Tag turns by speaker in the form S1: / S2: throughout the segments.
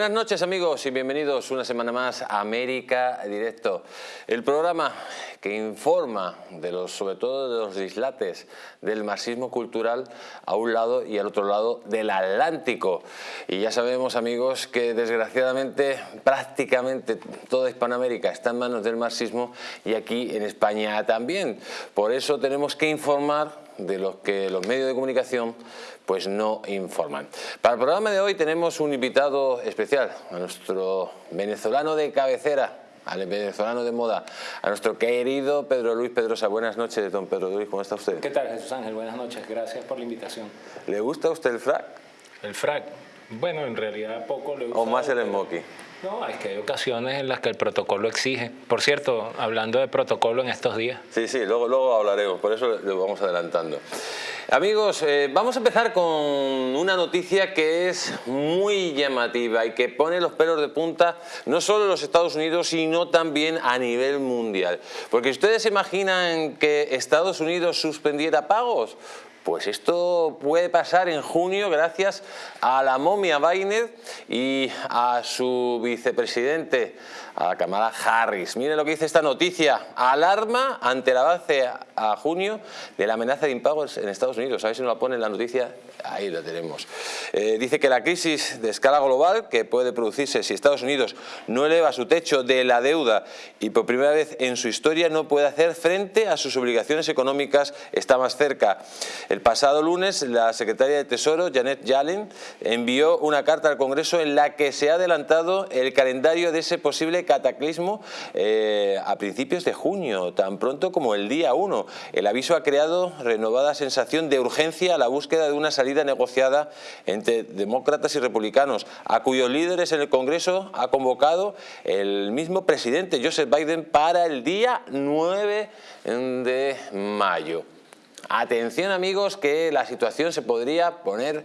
S1: Buenas noches amigos y bienvenidos una semana más a América Directo, el programa que informa de los, sobre todo de los dislates del marxismo cultural a un lado y al otro lado del Atlántico. Y ya sabemos amigos que desgraciadamente prácticamente toda Hispanoamérica está en manos del marxismo y aquí en España también. Por eso tenemos que informar de los que los medios de comunicación pues no informan. Para el programa de hoy tenemos un invitado especial, a nuestro venezolano de cabecera, al venezolano de moda, a nuestro querido Pedro Luis Pedrosa. Buenas noches, don Pedro Luis, ¿cómo está usted?
S2: ¿Qué tal, Jesús Ángel? Buenas noches, gracias por la invitación.
S1: ¿Le gusta a usted el frac?
S2: El frac, bueno, en realidad poco le gusta.
S1: ¿O más el smoky?
S2: No, es que hay ocasiones en las que el protocolo exige. Por cierto, hablando de protocolo en estos días.
S1: Sí, sí, luego, luego hablaremos, por eso lo vamos adelantando. Amigos, eh, vamos a empezar con una noticia que es muy llamativa y que pone los pelos de punta no solo en los Estados Unidos, sino también a nivel mundial. Porque ustedes se imaginan que Estados Unidos suspendiera pagos, pues esto puede pasar en junio gracias a la momia Biden y a su vicepresidente, a Kamala Harris. Miren lo que dice esta noticia. Alarma ante el avance a junio de la amenaza de impagos en Estados Unidos. A ver si nos la pone en la noticia. Ahí la tenemos. Eh, dice que la crisis de escala global que puede producirse si Estados Unidos no eleva su techo de la deuda y por primera vez en su historia no puede hacer frente a sus obligaciones económicas está más cerca. El pasado lunes la secretaria de Tesoro, Janet Yellen, envió una carta al Congreso en la que se ha adelantado el calendario de ese posible cataclismo eh, a principios de junio, tan pronto como el día 1. El aviso ha creado renovada sensación de urgencia a la búsqueda de una salida negociada entre demócratas y republicanos, a cuyos líderes en el Congreso ha convocado el mismo presidente Joseph Biden para el día 9 de mayo. Atención amigos que la situación se podría poner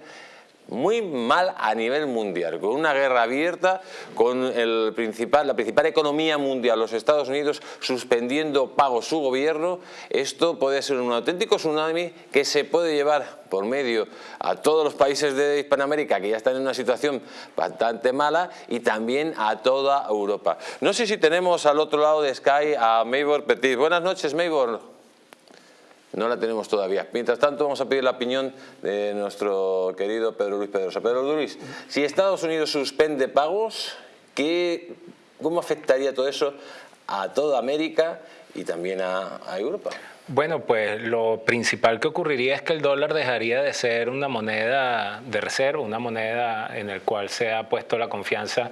S1: muy mal a nivel mundial, con una guerra abierta, con el principal, la principal economía mundial, los Estados Unidos, suspendiendo pagos su gobierno, esto puede ser un auténtico tsunami que se puede llevar por medio a todos los países de Hispanoamérica que ya están en una situación bastante mala y también a toda Europa. No sé si tenemos al otro lado de Sky a Maybor Petit. Buenas noches, Maybor no la tenemos todavía. Mientras tanto, vamos a pedir la opinión de nuestro querido Pedro Luis Pedrosa. Pedro Luis, si Estados Unidos suspende pagos, ¿qué, ¿cómo afectaría todo eso a toda América y también a, a Europa?
S2: Bueno, pues lo principal que ocurriría es que el dólar dejaría de ser una moneda de reserva, una moneda en la cual se ha puesto la confianza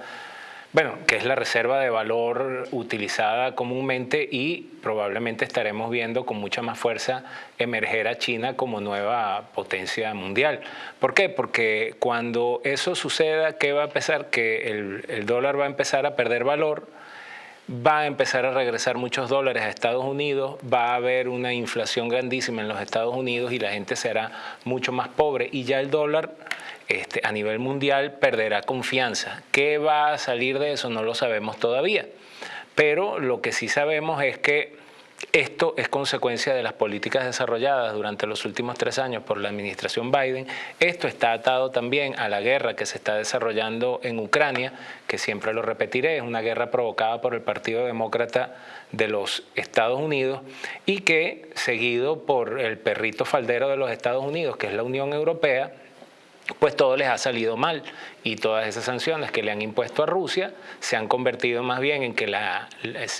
S2: bueno, que es la reserva de valor utilizada comúnmente y probablemente estaremos viendo con mucha más fuerza emerger a China como nueva potencia mundial. ¿Por qué? Porque cuando eso suceda, ¿qué va a pasar? Que el, el dólar va a empezar a perder valor, va a empezar a regresar muchos dólares a Estados Unidos, va a haber una inflación grandísima en los Estados Unidos y la gente será mucho más pobre y ya el dólar este, a nivel mundial perderá confianza. ¿Qué va a salir de eso? No lo sabemos todavía. Pero lo que sí sabemos es que esto es consecuencia de las políticas desarrolladas durante los últimos tres años por la administración Biden. Esto está atado también a la guerra que se está desarrollando en Ucrania, que siempre lo repetiré, es una guerra provocada por el Partido Demócrata de los Estados Unidos y que, seguido por el perrito faldero de los Estados Unidos, que es la Unión Europea, pues todo les ha salido mal y todas esas sanciones que le han impuesto a Rusia se han convertido más bien en que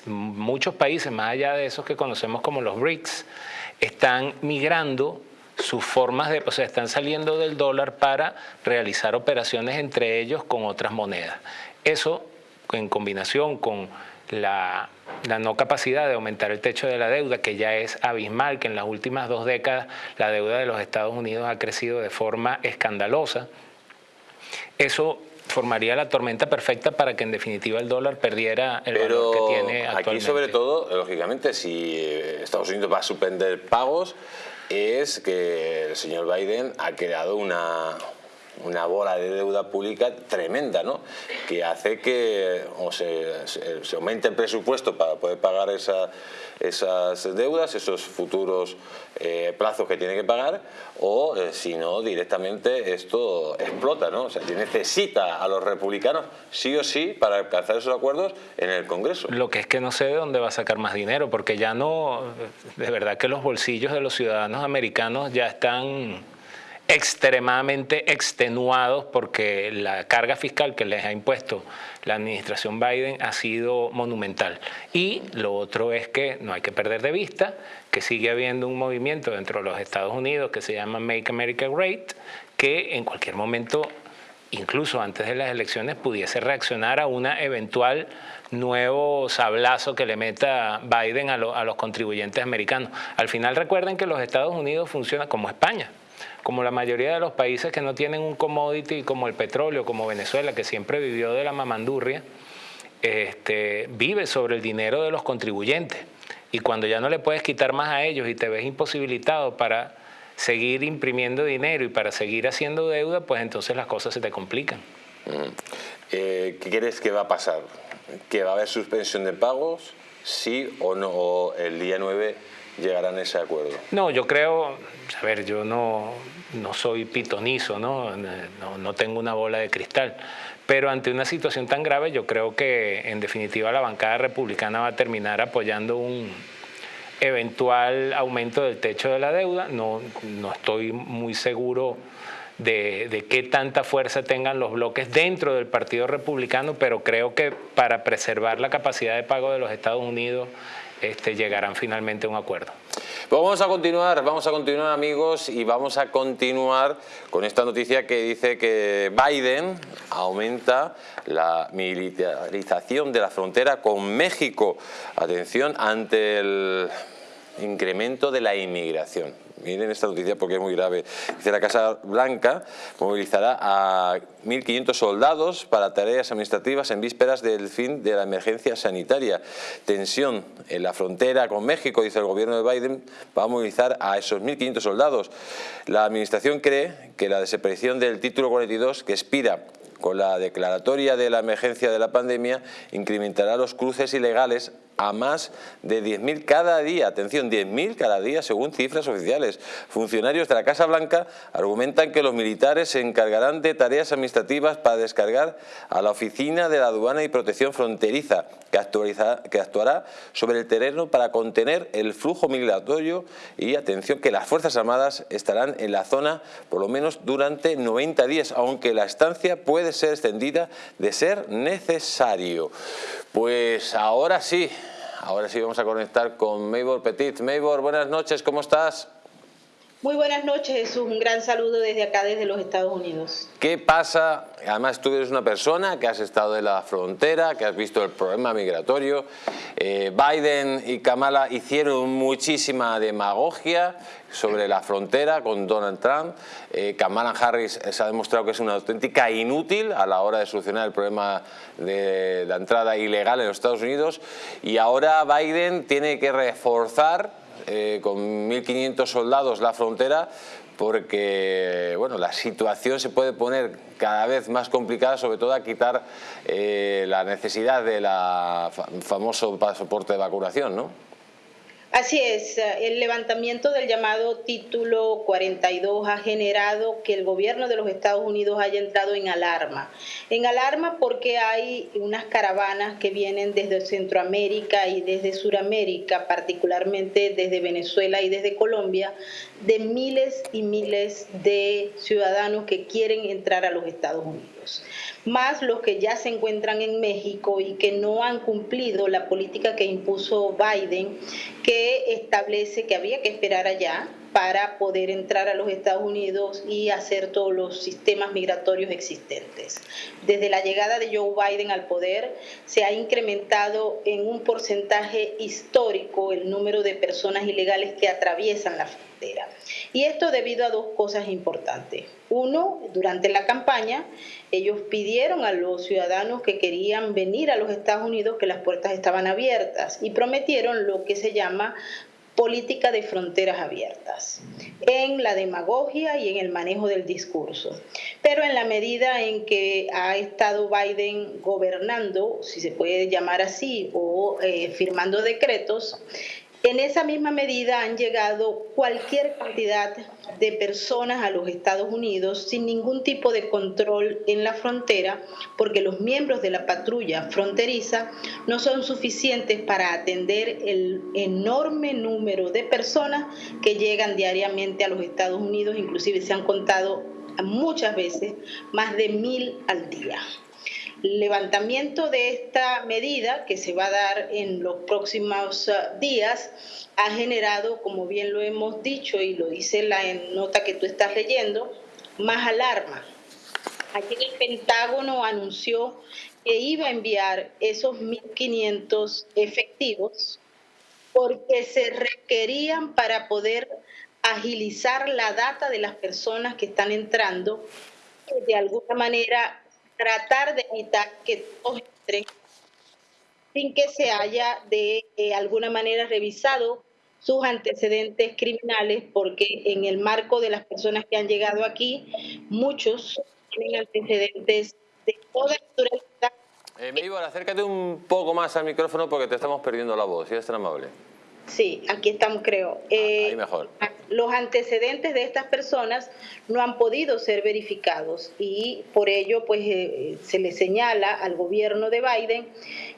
S2: muchos países, más allá de esos que conocemos como los BRICS, están migrando sus formas de, o sea, están saliendo del dólar para realizar operaciones entre ellos con otras monedas. Eso en combinación con la, no capacidad de aumentar el techo de la deuda, que ya es abismal, que en las últimas dos décadas la deuda de los Estados Unidos ha crecido de forma escandalosa. Eso formaría la tormenta perfecta para que en definitiva el dólar perdiera el valor que tiene actualmente.
S1: Aquí sobre todo, lógicamente, si Estados Unidos va a suspender pagos, es que el señor Biden ha creado una, una bola de deuda pública tremenda, ¿no? Que hace que o se, se, aumente el presupuesto para poder pagar esa, esas deudas, esos futuros eh, plazos que tiene que pagar, o eh, si no, directamente esto explota, ¿no? O sea, necesita a los republicanos sí o sí para alcanzar esos acuerdos en el Congreso.
S2: Lo que es que no sé de dónde va a sacar más dinero, porque ya no, de verdad que los bolsillos de los ciudadanos americanos ya están extremadamente extenuados porque la carga fiscal que les ha impuesto la administración Biden ha sido monumental. Y lo otro es que no hay que perder de vista que sigue habiendo un movimiento dentro de los Estados Unidos que se llama Make America Great, que en cualquier momento, incluso antes de las elecciones, pudiese reaccionar a una eventual nuevo sablazo que le meta Biden a, a los contribuyentes americanos. Al final recuerden que los Estados Unidos funcionan como España como la mayoría de los países que no tienen un commodity como el petróleo, como Venezuela, que siempre vivió de la mamandurria, este, vive sobre el dinero de los contribuyentes. Y cuando ya no le puedes quitar más a ellos y te ves imposibilitado para seguir imprimiendo dinero y para seguir haciendo deuda, pues entonces las cosas se te complican.
S1: Mm. Eh, ¿Qué crees que va a pasar? ¿Que va a haber suspensión de pagos? ¿Sí o no? el día 9 llegarán a ese acuerdo?
S2: No, yo creo, a ver, yo no, no soy pitonizo, ¿no? ¿no? No, tengo una bola de cristal, pero ante una situación tan grave yo creo que en definitiva la bancada republicana va a terminar apoyando un eventual aumento del techo de la deuda, no, no estoy muy seguro de, de, qué tanta fuerza tengan los bloques dentro del Partido Republicano, pero creo que para preservar la capacidad de pago de los Estados Unidos este, llegarán finalmente a un acuerdo.
S1: Pues vamos a continuar, vamos a continuar amigos y vamos a continuar con esta noticia que dice que Biden aumenta la militarización de la frontera con México. Atención ante el incremento de la inmigración. Miren esta noticia porque es muy grave. Dice la Casa Blanca movilizará a 1.500 soldados para tareas administrativas en vísperas del fin de la emergencia sanitaria. Tensión en la frontera con México, dice el gobierno de Biden, va a movilizar a esos 1.500 soldados. La administración cree que la desaparición del título 42, que expira con la declaratoria de la emergencia de la pandemia, incrementará los cruces ilegales a más de 10.000 cada día. Atención, 10.000 cada día según cifras oficiales. Funcionarios de la Casa Blanca argumentan que los militares se encargarán de tareas administrativas para descargar a la Oficina de la Aduana y Protección Fronteriza, que, que actuará sobre el terreno para contener el flujo migratorio y atención que las Fuerzas Armadas estarán en la zona por lo menos durante 90 días, aunque la estancia puede ser extendida de ser necesario. Pues ahora sí, ahora sí vamos a conectar con Maybor Petit. Maybor, buenas noches, ¿cómo estás?
S3: Muy buenas noches, Jesús. Un gran saludo desde acá, desde los Estados Unidos.
S1: ¿Qué pasa? Además, tú eres una persona que has estado en la frontera, que has visto el problema migratorio. Eh, Biden y Kamala hicieron muchísima demagogia sobre la frontera con Donald Trump. Eh, Kamala Harris se ha demostrado que es una auténtica inútil a la hora de solucionar el problema de la entrada ilegal en los Estados Unidos y ahora Biden tiene que reforzar eh, con 1.500 soldados la frontera porque bueno, la situación se puede poner cada vez más complicada, sobre todo a quitar eh, la necesidad del famoso pasaporte de vacunación, ¿no?
S3: Así es, eh, el levantamiento del llamado título 42 ha generado que el gobierno de los Estados Unidos haya entrado en alarma. En alarma porque hay unas caravanas que vienen desde Centroamérica y desde Suramérica, particularmente desde Venezuela y desde Colombia, de miles y miles de ciudadanos que quieren entrar a los Estados Unidos más los que ya se encuentran en México y que no han cumplido la política que impuso Biden, que establece que había que esperar allá para poder entrar a los Estados Unidos y hacer todos los sistemas migratorios existentes. Desde la llegada de Joe Biden al poder, se ha incrementado en un porcentaje histórico el número de personas ilegales que atraviesan la frontera. Y esto debido a dos cosas importantes. Uno, durante la campaña, ellos pidieron a los ciudadanos que querían venir a los Estados Unidos que las puertas estaban abiertas y prometieron lo que se llama política de fronteras abiertas, en la demagogia y en el manejo del discurso. Pero en la medida en que ha estado Biden gobernando, si se puede llamar así, o eh, firmando decretos, en esa misma medida han llegado cualquier cantidad de personas a los Estados Unidos sin ningún tipo de control en la frontera, porque los miembros de la patrulla fronteriza no son suficientes para atender el enorme número de personas que llegan diariamente a los Estados Unidos, inclusive se han contado muchas veces más de mil al día levantamiento de esta medida que se va a dar en los próximos uh, días ha generado, como bien lo hemos dicho y lo dice la nota que tú estás leyendo, más alarma. Aquí el Pentágono anunció que iba a enviar esos 1.500 efectivos porque se requerían para poder agilizar la data de las personas que están entrando, de alguna manera tratar de evitar que todos entren sin que se haya de eh, alguna manera revisado sus antecedentes criminales, porque en el marco de las personas que han llegado aquí, muchos tienen antecedentes de toda naturaleza.
S1: Eh, acércate un poco más al micrófono porque te estamos perdiendo la voz, si eres tan amable.
S3: Sí, aquí estamos, creo.
S1: Eh, mejor.
S3: Los antecedentes de estas personas no han podido ser verificados y por ello pues eh, se le señala al gobierno de Biden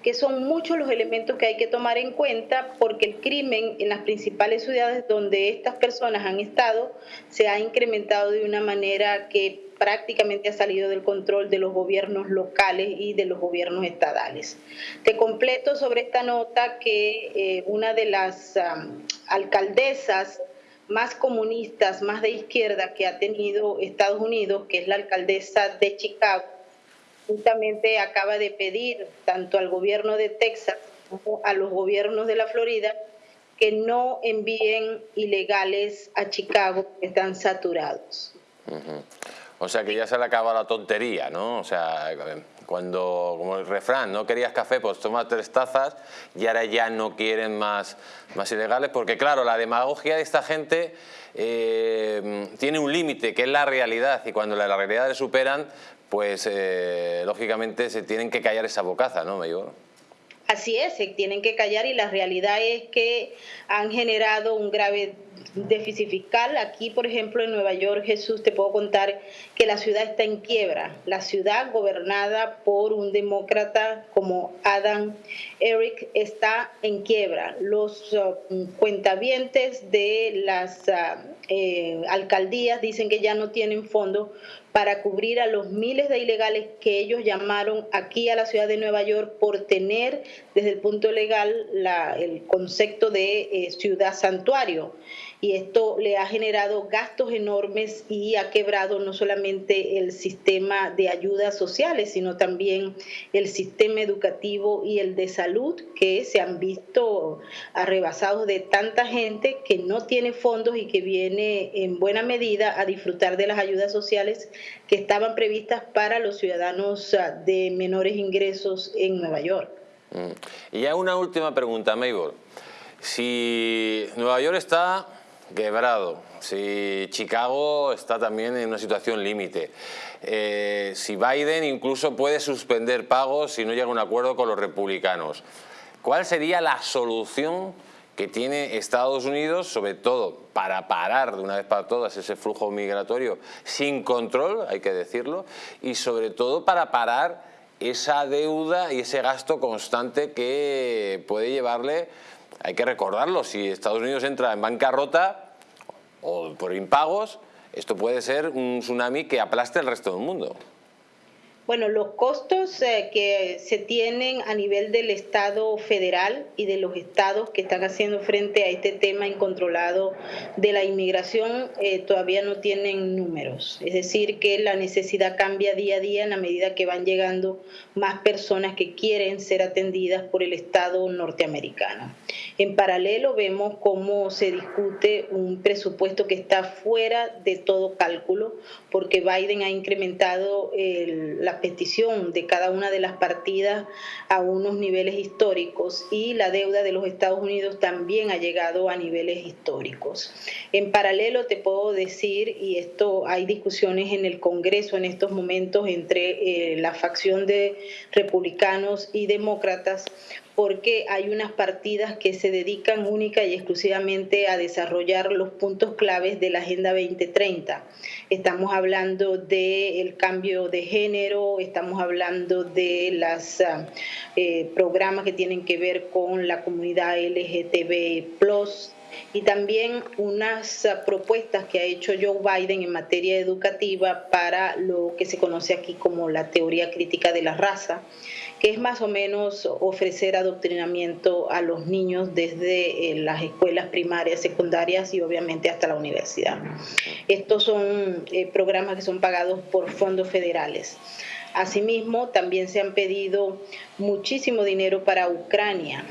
S3: que son muchos los elementos que hay que tomar en cuenta porque el crimen en las principales ciudades donde estas personas han estado se ha incrementado de una manera que prácticamente ha salido del control de los gobiernos locales y de los gobiernos estadales. Te completo sobre esta nota que eh, una de las alcaldesas más comunistas, más de izquierda que ha tenido Estados Unidos, que es la alcaldesa de Chicago, justamente acaba de pedir tanto al gobierno de Texas como a los gobiernos de la Florida que no envíen ilegales a Chicago, que están saturados.
S1: O sea que ya se le acaba la tontería, ¿no? O sea, cuando, como el refrán, no querías café, pues toma tres tazas y ahora ya no quieren más, más ilegales, porque claro, la demagogia de esta gente eh, tiene un límite, que es la realidad, y cuando la, realidad le superan, pues eh, lógicamente se tienen que callar esa bocaza, ¿no, me?
S3: Así es, se tienen que callar y la realidad es que han generado un grave déficit fiscal. Aquí, por ejemplo, en Nueva York, Jesús, te puedo contar que la ciudad está en quiebra. La ciudad gobernada por un demócrata como Adam Eric está en quiebra. Los uh, cuentavientes de las uh, eh, alcaldías dicen que ya no tienen fondos para cubrir a los miles de ilegales que ellos llamaron aquí a la ciudad de Nueva York por tener desde el punto legal el concepto de eh, ciudad santuario y esto le ha generado gastos enormes y ha quebrado no solamente el sistema de ayudas sociales, sino también el sistema educativo y el de salud que se han visto arrebasados de tanta gente que no tiene fondos y que viene en buena medida a disfrutar de las ayudas sociales que estaban previstas para los ciudadanos ah, de menores ingresos en Nueva York.
S1: Mm. Y ya una última pregunta, Maybor. Si Nueva York está quebrado, si Chicago está también en una situación límite, eh, si Biden incluso puede suspender pagos si no llega a un acuerdo con los republicanos, ¿cuál sería la solución que tiene Estados Unidos, sobre todo para parar de una vez para todas ese flujo migratorio sin control, hay que decirlo, y sobre todo para parar esa deuda y ese gasto constante que puede llevarle hay que recordarlo, si Estados Unidos entra en bancarrota o por impagos, esto puede ser un tsunami que aplaste el resto del mundo.
S3: Bueno, los costos eh, que se tienen a nivel del Estado federal y de los estados que están haciendo frente a este tema incontrolado de la inmigración eh, todavía no tienen números. Es decir, que la necesidad cambia día a día en la medida que van llegando más personas que quieren ser atendidas por el Estado norteamericano. En paralelo vemos cómo se discute un presupuesto que está fuera de todo cálculo porque Biden ha incrementado la la petición de cada una de las partidas a unos niveles históricos y la deuda de los Estados Unidos también ha llegado a niveles históricos. En paralelo te puedo decir, y esto hay discusiones en el Congreso en estos momentos entre eh, la facción de republicanos y demócratas, porque hay unas partidas que se dedican única y exclusivamente a desarrollar los puntos claves de la Agenda 2030. Estamos hablando del cambio de género, estamos hablando de los ah, eh, programas que tienen que ver con la comunidad LGTB+, y también unas ah, propuestas que ha hecho Joe Biden en materia educativa para lo que se conoce aquí como la teoría crítica de la raza que es más o menos ofrecer adoctrinamiento a los niños desde eh, las escuelas primarias, secundarias y obviamente hasta la universidad. Estos son eh, programas que son pagados por fondos federales. Asimismo, también se han pedido muchísimo dinero para Ucrania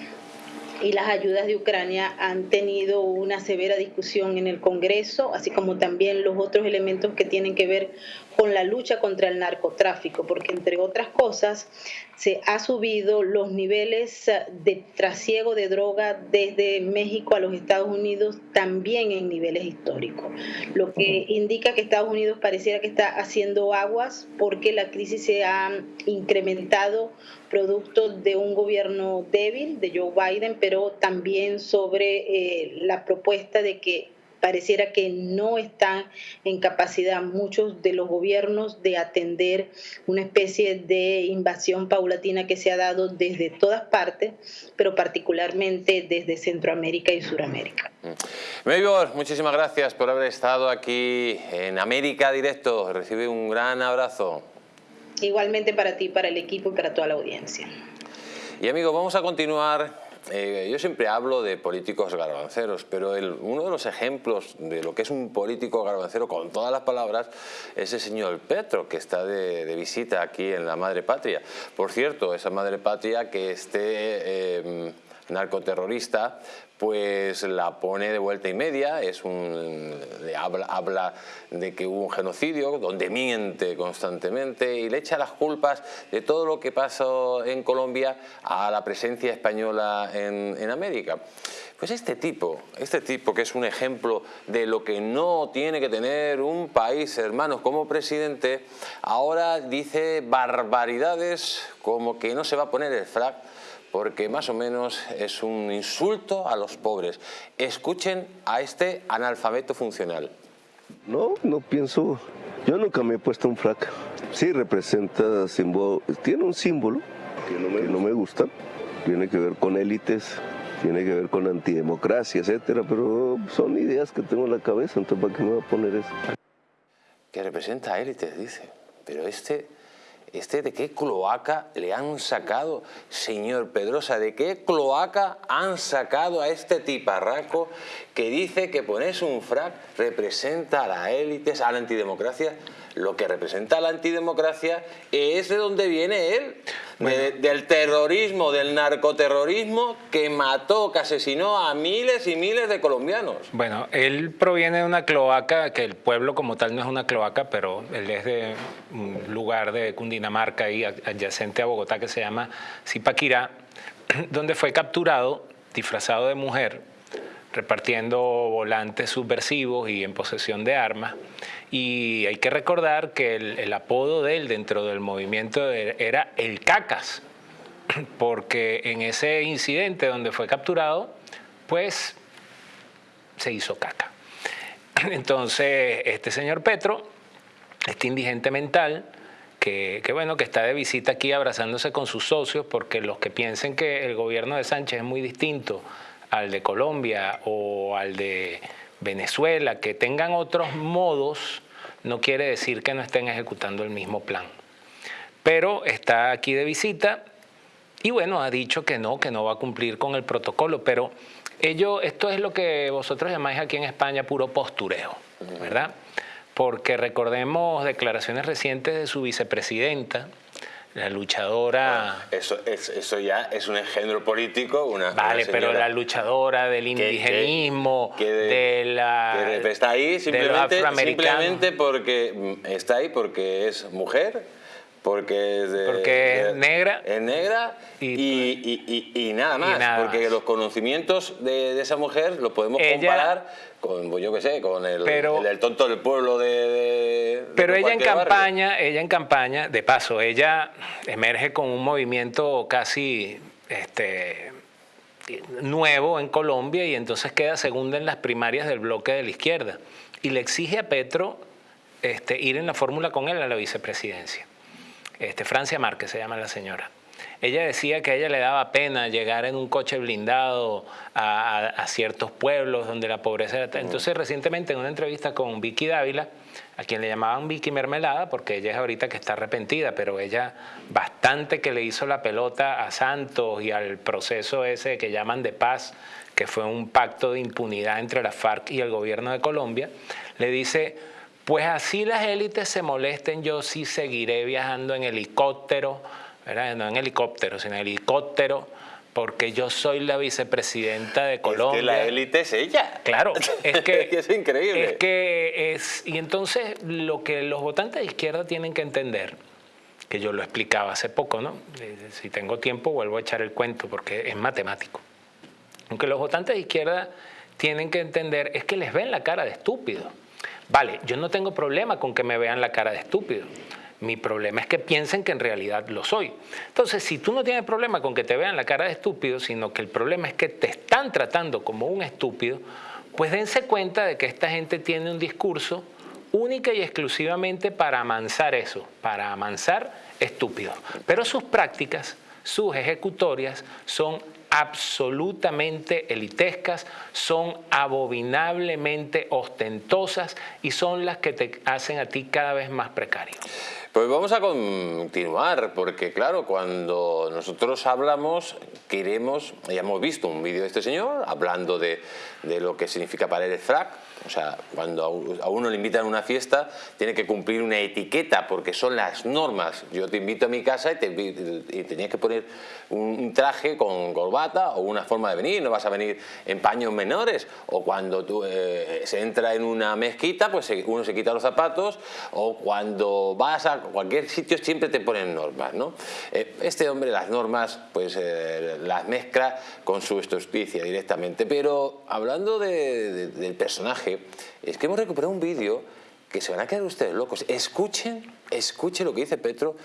S3: y las ayudas de Ucrania han tenido una severa discusión en el Congreso, así como también los otros elementos que tienen que ver con la lucha contra el narcotráfico, porque entre otras cosas se ha subido los niveles de trasiego de droga desde México a los Estados Unidos también en niveles históricos, lo que indica que Estados Unidos pareciera que está haciendo aguas porque la crisis se ha incrementado producto de un gobierno débil de Joe Biden, pero también sobre eh, la propuesta de que pareciera que no están en capacidad muchos de los gobiernos de atender una especie de invasión paulatina que se ha dado desde todas partes, pero particularmente desde Centroamérica y Suramérica.
S1: Maybor, mm. muchísimas gracias por haber estado aquí en América Directo. Recibe un gran abrazo.
S3: Igualmente para ti, para el equipo y para toda la audiencia.
S1: Y amigos, vamos a continuar eh, yo siempre hablo de políticos garbanceros, pero uno de los ejemplos de lo que es un político garbancero con todas las palabras es el señor Petro, que está de, visita aquí en la madre patria. Por cierto, esa madre patria que esté... Eh, narcoterrorista, pues la pone de vuelta y media, es un, habla, de que hubo un genocidio, donde miente constantemente y le echa las culpas de todo lo que pasó en Colombia a la presencia española en, América. Pues este tipo, este tipo que es un ejemplo de lo que no tiene que tener un país, hermanos, como presidente, ahora dice barbaridades como que no se va a poner el flag porque más o menos es un insulto a los pobres. Escuchen a este analfabeto funcional.
S4: No, no pienso, yo nunca me he puesto un frac. Sí representa, símbolo, tiene un símbolo que no, me, no me gusta, tiene que ver con élites, tiene que ver con antidemocracia, etcétera, pero son ideas que tengo en la cabeza, entonces ¿para qué me voy a poner eso?
S1: Que representa élites, dice, pero este ¿Este de qué cloaca le han sacado, señor Pedrosa? ¿De qué cloaca han sacado a este tiparraco que dice que ponerse un frac representa a las élites, a la antidemocracia? Lo que representa a la antidemocracia es de donde viene él del terrorismo, del narcoterrorismo que mató, que asesinó a miles y miles de colombianos.
S2: Bueno, él proviene de una cloaca, que el pueblo como tal no es una cloaca, pero él es de un lugar de Cundinamarca y adyacente a Bogotá que se llama Zipaquirá, donde fue capturado disfrazado de mujer repartiendo volantes subversivos y en posesión de armas. Y hay que recordar que el, apodo de él dentro del movimiento era el Cacas, porque en ese incidente donde fue capturado, pues se hizo caca. Entonces, este señor Petro, este indigente mental, que, que, bueno, que está de visita aquí abrazándose con sus socios, porque los que piensen que el gobierno de Sánchez es muy distinto al de Colombia o al de Venezuela, que tengan otros modos, no quiere decir que no estén ejecutando el mismo plan. Pero está aquí de visita y bueno, ha dicho que no, que no va a cumplir con el protocolo, pero ello, esto es lo que vosotros llamáis aquí en España puro postureo, ¿verdad? Porque recordemos declaraciones recientes de su vicepresidenta, la luchadora...
S1: eso, eso ya es un engendro político, una...
S2: Vale, pero la luchadora del indigenismo, de, la...
S1: está ahí simplemente, simplemente porque está ahí porque es mujer, porque es,
S2: porque es negra.
S1: Es negra y, nada más. porque los conocimientos de, esa mujer los podemos comparar con, pues yo qué sé, con el, el, tonto del pueblo de...
S2: pero ella en campaña, ella en campaña, de paso, ella emerge con un movimiento casi este, nuevo en Colombia y entonces queda segunda en las primarias del bloque de la izquierda. Y le exige a Petro este, ir en la fórmula con él a la vicepresidencia este, Francia Márquez se llama la señora. Ella decía que a ella le daba pena llegar en un coche blindado a, ciertos pueblos donde la pobreza era... Entonces recientemente en una entrevista con Vicky Dávila, a quien le llamaban Vicky Mermelada, porque ella es ahorita que está arrepentida, pero ella bastante que le hizo la pelota a Santos y al proceso ese que llaman de paz, que fue un pacto de impunidad entre la FARC y el gobierno de Colombia, le dice pues así las élites se molesten, yo sí seguiré viajando en helicóptero, no en helicóptero, sino en helicóptero, porque yo soy la vicepresidenta de Colombia.
S1: Es que la élite es ella.
S2: Claro, es que
S1: es increíble.
S2: Es que es y entonces lo que los votantes de izquierda tienen que entender, que yo lo explicaba hace poco, ¿no? Eh, si tengo tiempo vuelvo a echar el cuento porque es matemático. Aunque los votantes de izquierda tienen que entender es que les ven la cara de estúpido. Vale, yo no tengo problema con que me vean la cara de estúpido. Mi problema es que piensen que en realidad lo soy. Entonces, si tú no tienes problema con que te vean la cara de estúpido, sino que el problema es que te están tratando como un estúpido, pues dense cuenta de que esta gente tiene un discurso única y exclusivamente para amansar eso, para amansar estúpidos. Pero sus prácticas, sus ejecutorias son absolutamente elitescas, son abominablemente ostentosas y son las que te hacen a ti cada vez más precario.
S1: Pues vamos a continuar, porque claro, cuando nosotros hablamos, queremos, ya hemos visto un vídeo de este señor hablando de, de lo que significa para él el frac, o sea, cuando a uno le invitan a una fiesta, tiene que cumplir una etiqueta porque son las normas. Yo te invito a mi casa y, te, tenías que poner un traje con corbata o una forma de venir, no vas a venir en paños menores. O cuando tú, eh, se entra en una mezquita, pues uno se quita los zapatos. O cuando vas a cualquier sitio siempre te ponen normas. ¿no? Eh, este hombre las normas pues eh, las mezcla con su estupicia directamente. Pero hablando del personaje, es que hemos recuperado un vídeo que se van a quedar ustedes locos. Escuchen, escuchen lo que dice Petro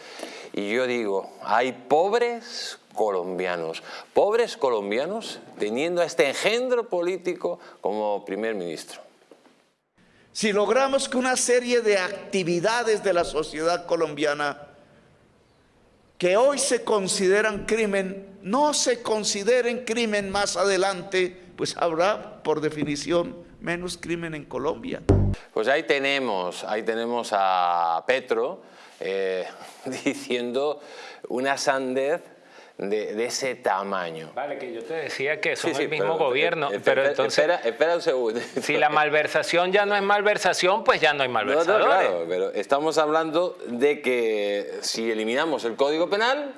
S1: y yo digo, hay pobres colombianos, pobres colombianos teniendo a este engendro político como primer ministro.
S5: Si logramos que una serie de actividades de la sociedad colombiana que hoy se consideran crimen, no se consideren crimen más adelante, pues habrá por definición menos crimen en Colombia.
S1: Pues ahí tenemos, ahí tenemos a Petro eh, diciendo una sandez de, ese tamaño.
S2: Vale, que yo te decía que son el mismo gobierno,
S1: eh,
S2: pero entonces...
S1: Espera, un segundo.
S2: Si la malversación ya no es malversación, pues ya no hay malversadores. No, claro,
S1: pero estamos hablando de que si eliminamos el Código Penal,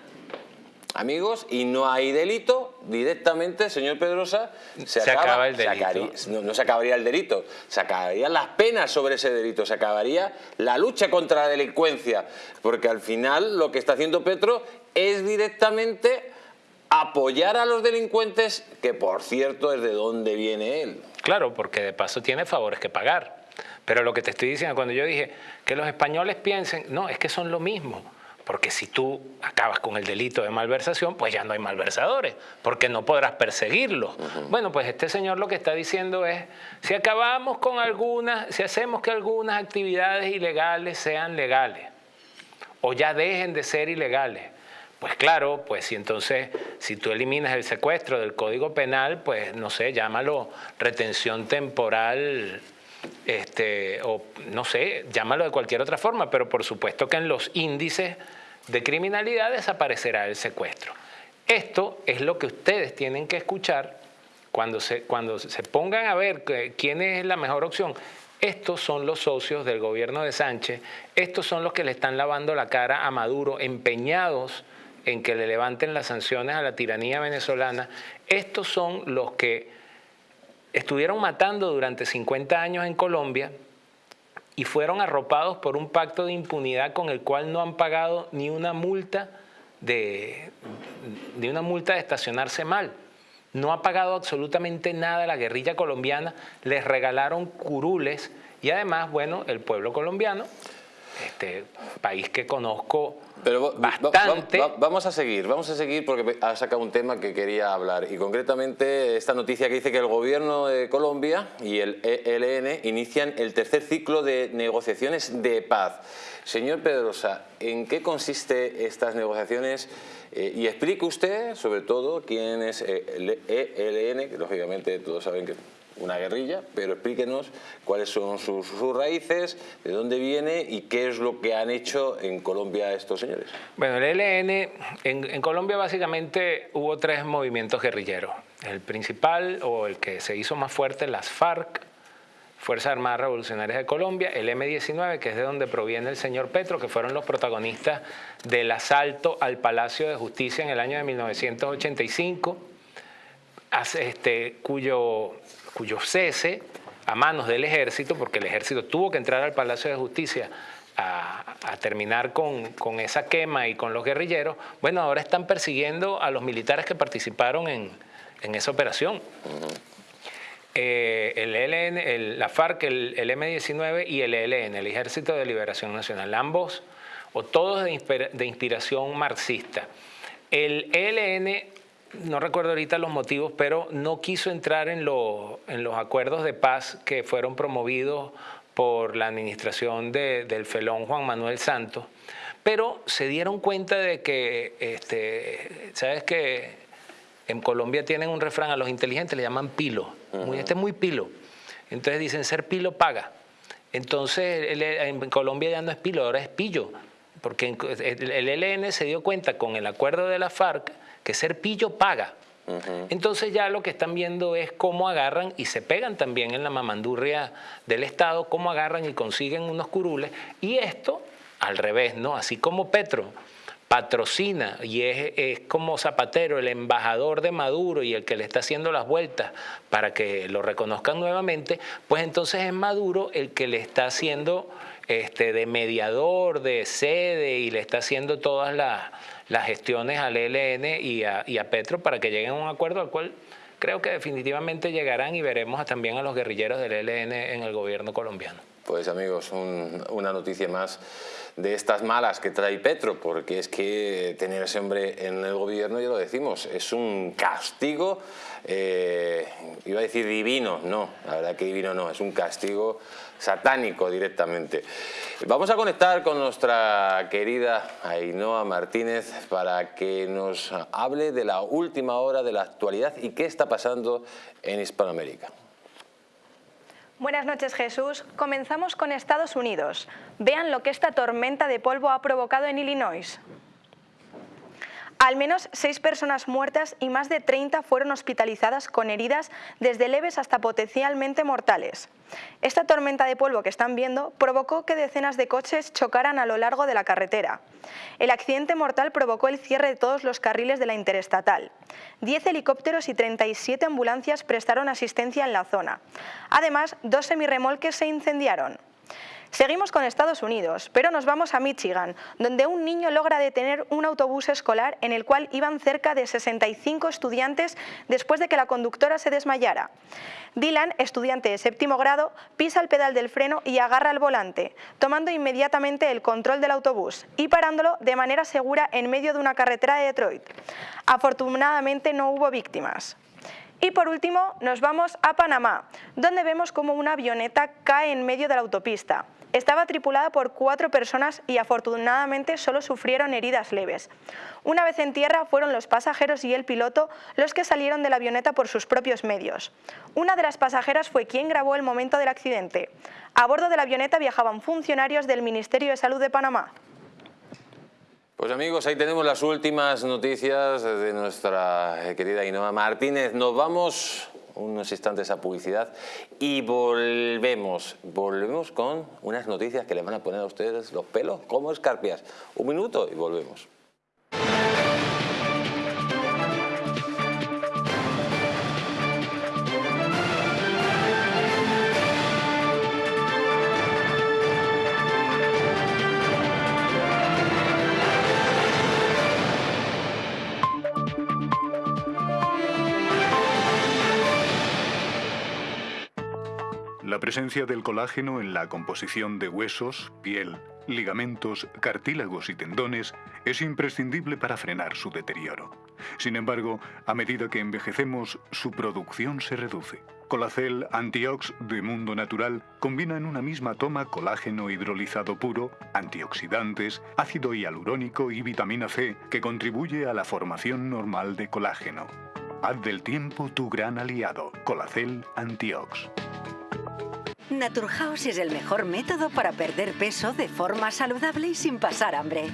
S1: amigos, y no hay delito, directamente, señor Pedrosa, se, acaba, el delito. no, se acabaría el delito, se acabarían las penas sobre ese delito, se acabaría la lucha contra la delincuencia, porque al final lo que está haciendo Petro es directamente apoyar a los delincuentes, que por cierto es de dónde viene él.
S2: Claro, porque de paso tiene favores que pagar. Pero lo que te estoy diciendo, cuando yo dije que los españoles piensen, no, es que son lo mismo. Porque si tú acabas con el delito de malversación, pues ya no hay malversadores, porque no podrás perseguirlos. Bueno, pues este señor lo que está diciendo es, si acabamos con algunas, si hacemos que algunas actividades ilegales sean legales, o ya dejen de ser ilegales, pues claro, pues si entonces, si tú eliminas el secuestro del Código Penal, pues no sé, llámalo retención temporal este, o no sé, llámalo de cualquier otra forma, pero por supuesto que en los índices de criminalidad desaparecerá el secuestro. Esto es lo que ustedes tienen que escuchar cuando se, cuando se pongan a ver quién es la mejor opción. Estos son los socios del gobierno de Sánchez, estos son los que le están lavando la cara a Maduro, empeñados en que le levanten las sanciones a la tiranía venezolana, estos son los que estuvieron matando durante 50 años en Colombia y fueron arropados por un pacto de impunidad con el cual no han pagado ni una multa de, una multa de estacionarse mal. No ha pagado absolutamente nada la guerrilla colombiana, les regalaron curules y además, bueno, el pueblo colombiano, este país que conozco pero bastante.
S1: vamos a seguir, vamos a seguir porque ha sacado un tema que quería hablar y concretamente esta noticia que dice que el gobierno de Colombia y el ELN inician el tercer ciclo de negociaciones de paz. Señor Pedrosa, ¿en qué consiste estas negociaciones? Eh, y explique usted, sobre todo, quién es el ELN, que lógicamente todos saben que una guerrilla, pero explíquenos cuáles son sus, raíces, de dónde viene y qué es lo que han hecho en Colombia estos señores.
S2: Bueno, el ELN, en, Colombia básicamente hubo tres movimientos guerrilleros. El principal, o el que se hizo más fuerte, las FARC, Fuerzas Armadas Revolucionarias de Colombia, el M-19, que es de donde proviene el señor Petro, que fueron los protagonistas del asalto al Palacio de Justicia en el año de 1985, este, cuyo cuyo cese a manos del ejército, porque el ejército tuvo que entrar al Palacio de Justicia a, terminar con, esa quema y con los guerrilleros, bueno, ahora están persiguiendo a los militares que participaron en, esa operación. Eh, el ELN, la FARC, el, M-19 y el ELN, el Ejército de Liberación Nacional, ambos o todos de, de inspiración marxista. El ELN no recuerdo ahorita los motivos, pero no quiso entrar en, en los acuerdos de paz que fueron promovidos por la administración del felón Juan Manuel Santos, pero se dieron cuenta de que, este, ¿sabes que En Colombia tienen un refrán, a los inteligentes le llaman pilo, muy, este es muy pilo. Entonces dicen, ser pilo paga. Entonces en Colombia ya no es pilo, ahora es pillo, porque el ELN se dio cuenta con el acuerdo de la FARC que ser pillo paga. Entonces ya lo que están viendo es cómo agarran y se pegan también en la mamandurria del Estado, cómo agarran y consiguen unos curules. Y esto al revés, ¿no? Así como Petro patrocina y es, es, como Zapatero el embajador de Maduro y el que le está haciendo las vueltas para que lo reconozcan nuevamente, pues entonces es Maduro el que le está haciendo este, de mediador, de sede y le está haciendo todas las las gestiones al ELN y a, Petro para que lleguen a un acuerdo al cual creo que definitivamente llegarán y veremos también a los guerrilleros del ELN en el gobierno colombiano.
S1: Pues amigos, una noticia más de estas malas que trae Petro, porque es que tener ese hombre en el gobierno, ya lo decimos, es un castigo, eh, iba a decir divino, no, la verdad que divino no, es un castigo satánico directamente. Vamos a conectar con nuestra querida Ainhoa Martínez para que nos hable de la última hora de la actualidad y qué está pasando en Hispanoamérica.
S6: Buenas noches Jesús. Comenzamos con Estados Unidos. Vean lo que esta tormenta de polvo ha provocado en Illinois. Al menos seis personas muertas y más de 30 fueron hospitalizadas con heridas desde leves hasta potencialmente mortales. Esta tormenta de polvo que están viendo provocó que decenas de coches chocaran a lo largo de la carretera. El accidente mortal provocó el cierre de todos los carriles de la interestatal. Diez helicópteros y 37 ambulancias prestaron asistencia en la zona. Además, dos semirremolques se incendiaron. Seguimos con Estados Unidos, pero nos vamos a Michigan, donde un niño logra detener un autobús escolar en el cual iban cerca de 65 estudiantes después de que la conductora se desmayara. Dylan, estudiante de séptimo grado, pisa el pedal del freno y agarra el volante, tomando inmediatamente el control del autobús y parándolo de manera segura en medio de una carretera de Detroit. Afortunadamente no hubo víctimas. Y por último nos vamos a Panamá, donde vemos como una avioneta cae en medio de la autopista. Estaba tripulada por cuatro personas y afortunadamente solo sufrieron heridas leves. Una vez en tierra fueron los pasajeros y el piloto los que salieron de la avioneta por sus propios medios. Una de las pasajeras fue quien grabó el momento del accidente. A bordo de la avioneta viajaban funcionarios del Ministerio de Salud de Panamá.
S1: Pues amigos, ahí tenemos las últimas noticias de nuestra querida Inoma Martínez. Nos vamos unos instantes a publicidad y volvemos, volvemos con unas noticias que le van a poner a ustedes los pelos como escarpias. Un minuto y volvemos.
S7: Presencia del colágeno en la composición de huesos, piel, ligamentos, cartílagos y tendones es imprescindible para frenar su deterioro. Sin embargo, a medida que envejecemos, su producción se reduce. Colacel Antiox de Mundo Natural combina en una misma toma colágeno hidrolizado puro, antioxidantes, ácido hialurónico y vitamina C que contribuye a la formación normal de colágeno. Haz del tiempo tu gran aliado. Colacel Antiox.
S8: Naturhaus es el mejor método para perder peso de forma saludable y sin pasar hambre.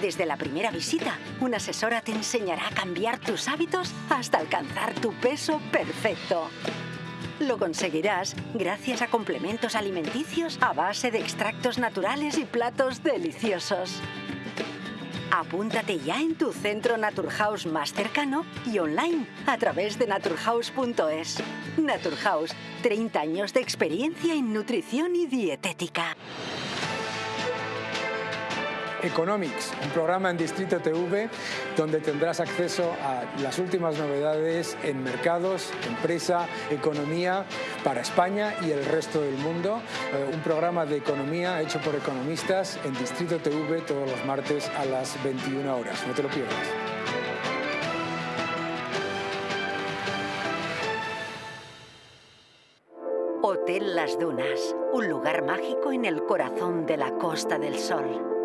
S8: Desde la primera visita, una asesora te enseñará a cambiar tus hábitos hasta alcanzar tu peso perfecto. Lo conseguirás gracias a complementos alimenticios a base de extractos naturales y platos deliciosos. Apúntate ya en tu centro Naturhaus más cercano y online a través de naturhaus.es. Naturhaus, 30 años de experiencia en nutrición y dietética.
S9: Economics, un programa en Distrito TV donde tendrás acceso a las últimas novedades en mercados, empresa, economía para España y el resto del mundo. Eh, un programa de economía hecho por economistas en Distrito TV todos los martes a las 21 horas. No te lo pierdas.
S8: Hotel Las Dunas, un lugar mágico en el corazón de la Costa del Sol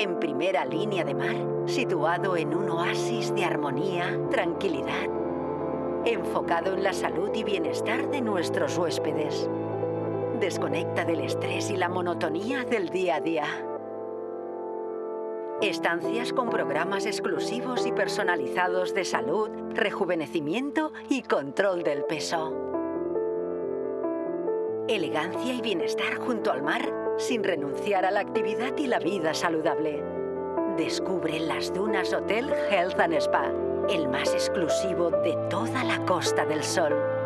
S8: en primera línea de mar, situado en un oasis de armonía, tranquilidad, enfocado en la salud y bienestar de nuestros huéspedes. Desconecta del estrés y la monotonía del día a día. Estancias con programas exclusivos y personalizados de salud, rejuvenecimiento y control del peso. Elegancia y bienestar junto al mar sin renunciar a la actividad y la vida saludable. Descubre las Dunas Hotel Health and Spa, el más exclusivo de toda la Costa del Sol.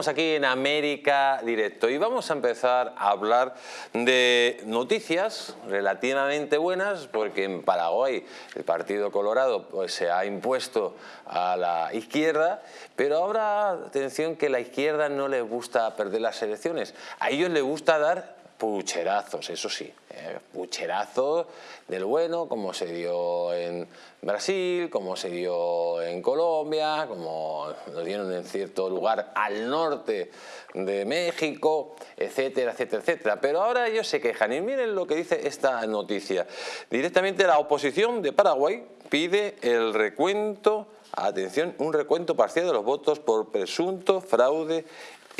S1: Continuamos aquí en América Directo y vamos a empezar a hablar de noticias relativamente buenas porque en Paraguay el Partido Colorado pues, se ha impuesto a la izquierda, pero ahora atención que la izquierda no les gusta perder las elecciones, a ellos les gusta dar pucherazos, eso sí, eh, pucherazos del bueno, como se dio en Brasil, como se dio en Colombia, como lo dieron en cierto lugar al norte de México, etcétera, etcétera, etcétera. Pero ahora ellos se quejan y miren lo que dice esta noticia. Directamente la oposición de Paraguay pide el recuento, atención, un recuento parcial de los votos por presunto fraude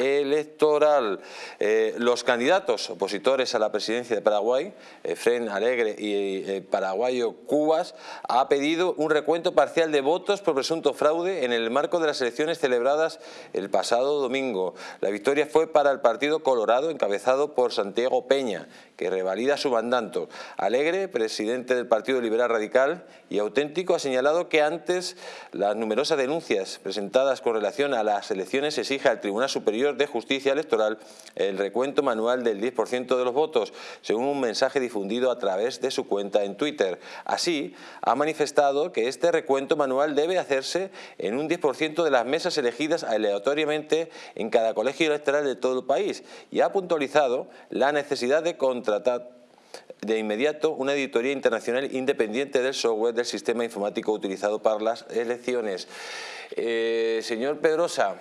S1: electoral. Eh, los candidatos opositores a la presidencia de Paraguay, Efren Alegre y el paraguayo Cubas, ha pedido un recuento parcial de votos por presunto fraude en el marco de las elecciones celebradas el pasado domingo. La victoria fue para el Partido Colorado, encabezado por Santiago Peña, que revalida su mandato. Alegre, presidente del Partido Liberal Radical y auténtico, ha señalado que antes las numerosas denuncias presentadas con relación a las elecciones exige al Tribunal Superior de Justicia Electoral el recuento manual del 10% de los votos, según un mensaje difundido a través de su cuenta en Twitter. Así, ha manifestado que este recuento manual debe hacerse en un 10% de las mesas elegidas aleatoriamente en cada colegio electoral de todo el país y ha puntualizado la necesidad de contratar de inmediato una editoría internacional independiente del software del sistema informático utilizado para las elecciones. Eh, señor Pedrosa,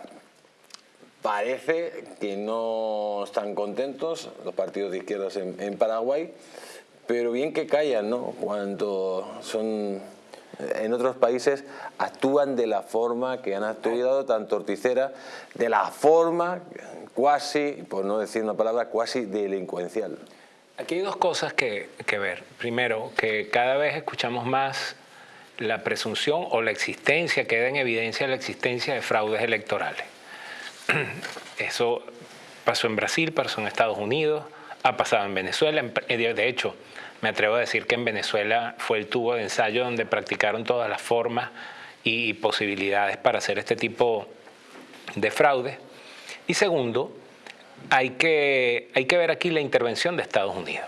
S1: Parece que no están contentos los partidos de izquierdas en, Paraguay, pero bien que callan, ¿no? Cuando son en otros países actúan de la forma que han actuado, tanto Orticera, de la forma cuasi, por no decir una palabra, cuasi delincuencial.
S2: Aquí hay dos cosas que, que ver. Primero, que cada vez escuchamos más la presunción o la existencia, queda en evidencia la existencia de fraudes electorales. Eso pasó en Brasil, pasó en Estados Unidos, ha pasado en Venezuela. Eh, de hecho, me atrevo a decir que en Venezuela fue el tubo de ensayo donde practicaron todas las formas y posibilidades para hacer este tipo de fraude. Y segundo, hay que, hay que ver aquí la intervención de Estados Unidos.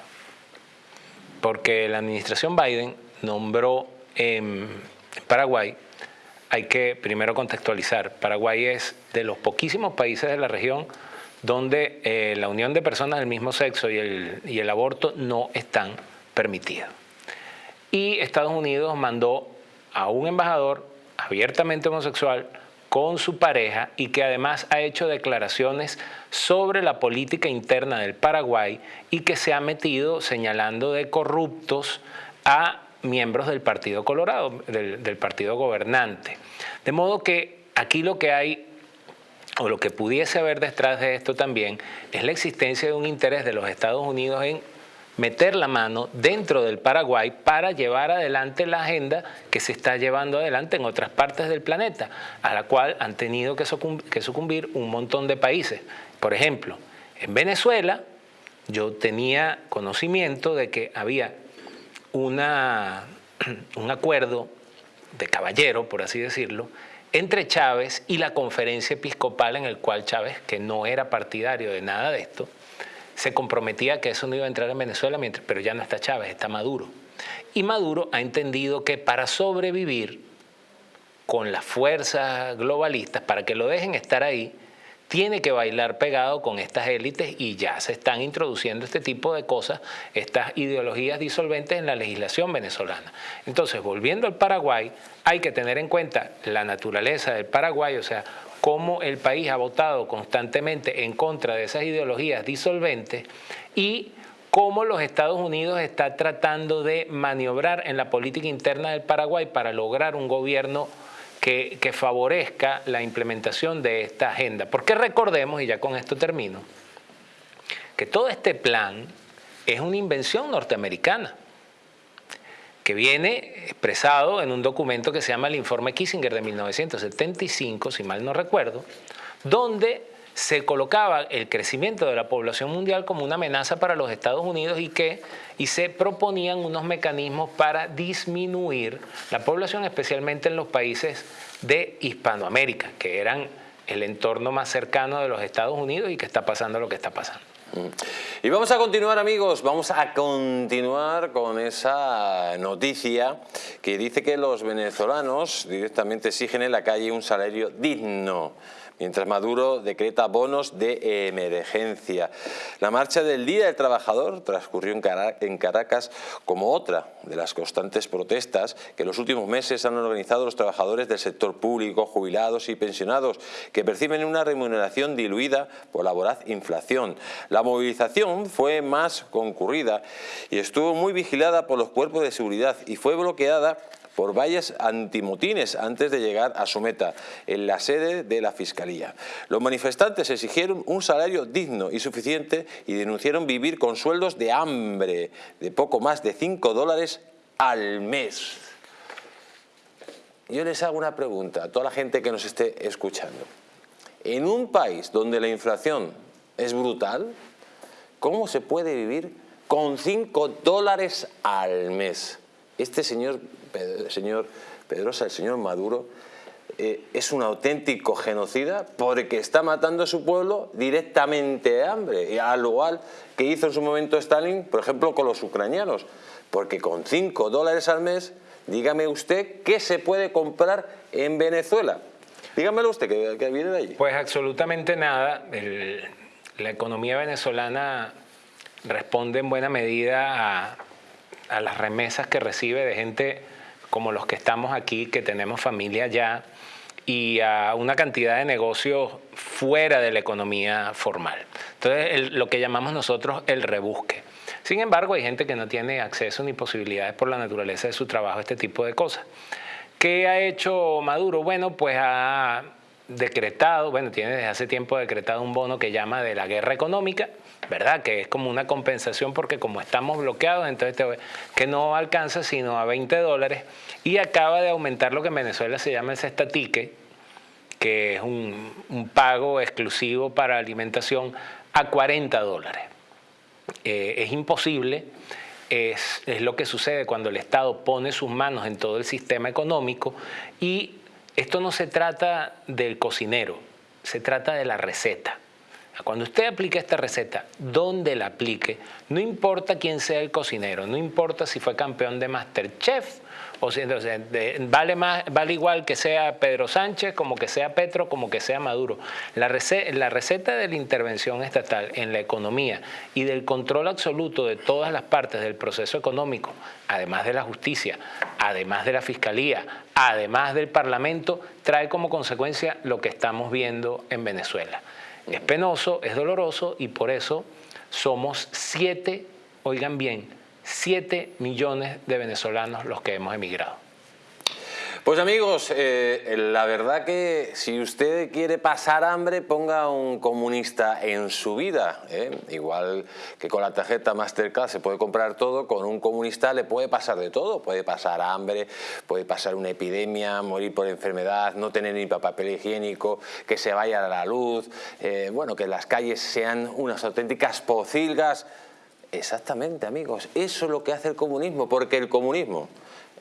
S2: Porque la administración Biden nombró en Paraguay, hay que primero contextualizar, Paraguay es de los poquísimos países de la región donde eh, la unión de personas del mismo sexo y el, y el aborto no están permitidos. Y Estados Unidos mandó a un embajador abiertamente homosexual con su pareja y que además ha hecho declaraciones sobre la política interna del Paraguay y que se ha metido señalando de corruptos a miembros del Partido Colorado, del, partido gobernante. De modo que aquí lo que hay o lo que pudiese haber detrás de esto también es la existencia de un interés de los Estados Unidos en meter la mano dentro del Paraguay para llevar adelante la agenda que se está llevando adelante en otras partes del planeta, a la cual han tenido que sucumbir un montón de países. Por ejemplo, en Venezuela yo tenía conocimiento de que había una, un acuerdo de caballero, por así decirlo, entre Chávez y la conferencia episcopal en el cual Chávez, que no era partidario de nada de esto, se comprometía que eso no iba a entrar en Venezuela, mientras, pero ya no está Chávez, está Maduro. Y Maduro ha entendido que para sobrevivir con las fuerzas globalistas, para que lo dejen estar ahí, tiene que bailar pegado con estas élites y ya se están introduciendo este tipo de cosas, estas ideologías disolventes en la legislación venezolana. Entonces, volviendo al Paraguay, hay que tener en cuenta la naturaleza del Paraguay, o sea, cómo el país ha votado constantemente en contra de esas ideologías disolventes y cómo los Estados Unidos está tratando de maniobrar en la política interna del Paraguay para lograr un gobierno que, favorezca la implementación de esta agenda. Porque recordemos, y ya con esto termino, que todo este plan es una invención norteamericana que viene expresado en un documento que se llama el Informe Kissinger de 1975, si mal no recuerdo, donde se colocaba el crecimiento de la población mundial como una amenaza para los Estados Unidos y que y se proponían unos mecanismos para disminuir la población, especialmente en los países de Hispanoamérica, que eran el entorno más cercano de los Estados Unidos y que está pasando lo que está pasando.
S1: Y vamos a continuar amigos, vamos a continuar con esa noticia que dice que los venezolanos directamente exigen en la calle un salario digno mientras Maduro decreta bonos de emergencia. La marcha del Día del Trabajador transcurrió en Caracas como otra de las constantes protestas que en los últimos meses han organizado los trabajadores del sector público, jubilados y pensionados, que perciben una remuneración diluida por la voraz inflación. La movilización fue más concurrida y estuvo muy vigilada por los cuerpos de seguridad y fue bloqueada por valles antimotines antes de llegar a su meta, en la sede de la Fiscalía. Los manifestantes exigieron un salario digno y suficiente y denunciaron vivir con sueldos de hambre de poco más de 5 dólares al mes. Yo les hago una pregunta a toda la gente que nos esté escuchando. En un país donde la inflación es brutal, ¿cómo se puede vivir con 5 dólares al mes? Este señor el señor Pedrosa, el señor Maduro, eh, es un auténtico genocida porque está matando a su pueblo directamente de hambre, al igual que hizo en su momento Stalin, por ejemplo, con los ucranianos, porque con 5 dólares al mes, dígame usted qué se puede comprar en Venezuela. Dígamelo usted, que, viene de allí.
S2: Pues absolutamente nada. la economía venezolana responde en buena medida a las remesas que recibe de gente como los que estamos aquí, que tenemos familia ya, y a una cantidad de negocios fuera de la economía formal. Entonces, lo que llamamos nosotros el rebusque. Sin embargo, hay gente que no tiene acceso ni posibilidades por la naturaleza de su trabajo a este tipo de cosas. ¿Qué ha hecho Maduro? Bueno, pues ha decretado, bueno, tiene desde hace tiempo decretado un bono que llama de la guerra económica, ¿verdad? Que es como una compensación porque como estamos bloqueados, entonces que no alcanza sino a 20 dólares y acaba de aumentar lo que en Venezuela se llama el cestatique, que es un, pago exclusivo para alimentación, a 40 dólares. eh, es imposible es, lo que sucede cuando el Estado pone sus manos en todo el sistema económico y esto no se trata del cocinero, se trata de la receta. Cuando usted aplique esta receta, donde la aplique, no importa quién sea el cocinero, no importa si fue campeón de Masterchef, o si, vale, más, vale igual que sea Pedro Sánchez, como que sea Petro, como que sea Maduro. La receta de la intervención estatal en la economía y del control absoluto de todas las partes del proceso económico, además de la justicia, además de la fiscalía, además del parlamento, trae como consecuencia lo que estamos viendo en Venezuela. Es penoso, es doloroso y por eso somos siete, oigan bien, 7 millones de venezolanos los que hemos emigrado.
S1: Pues amigos, eh, la verdad que si usted quiere pasar hambre, ponga un comunista en su vida. ¿eh? Igual que con la tarjeta Mastercard se puede comprar todo, con un comunista le puede pasar de todo. Puede pasar hambre, puede pasar una epidemia, morir por enfermedad, no tener ni papel higiénico, que se vaya a la luz, eh, bueno, que las calles sean unas auténticas pocilgas. Exactamente, amigos, eso es lo que hace el comunismo, porque el comunismo,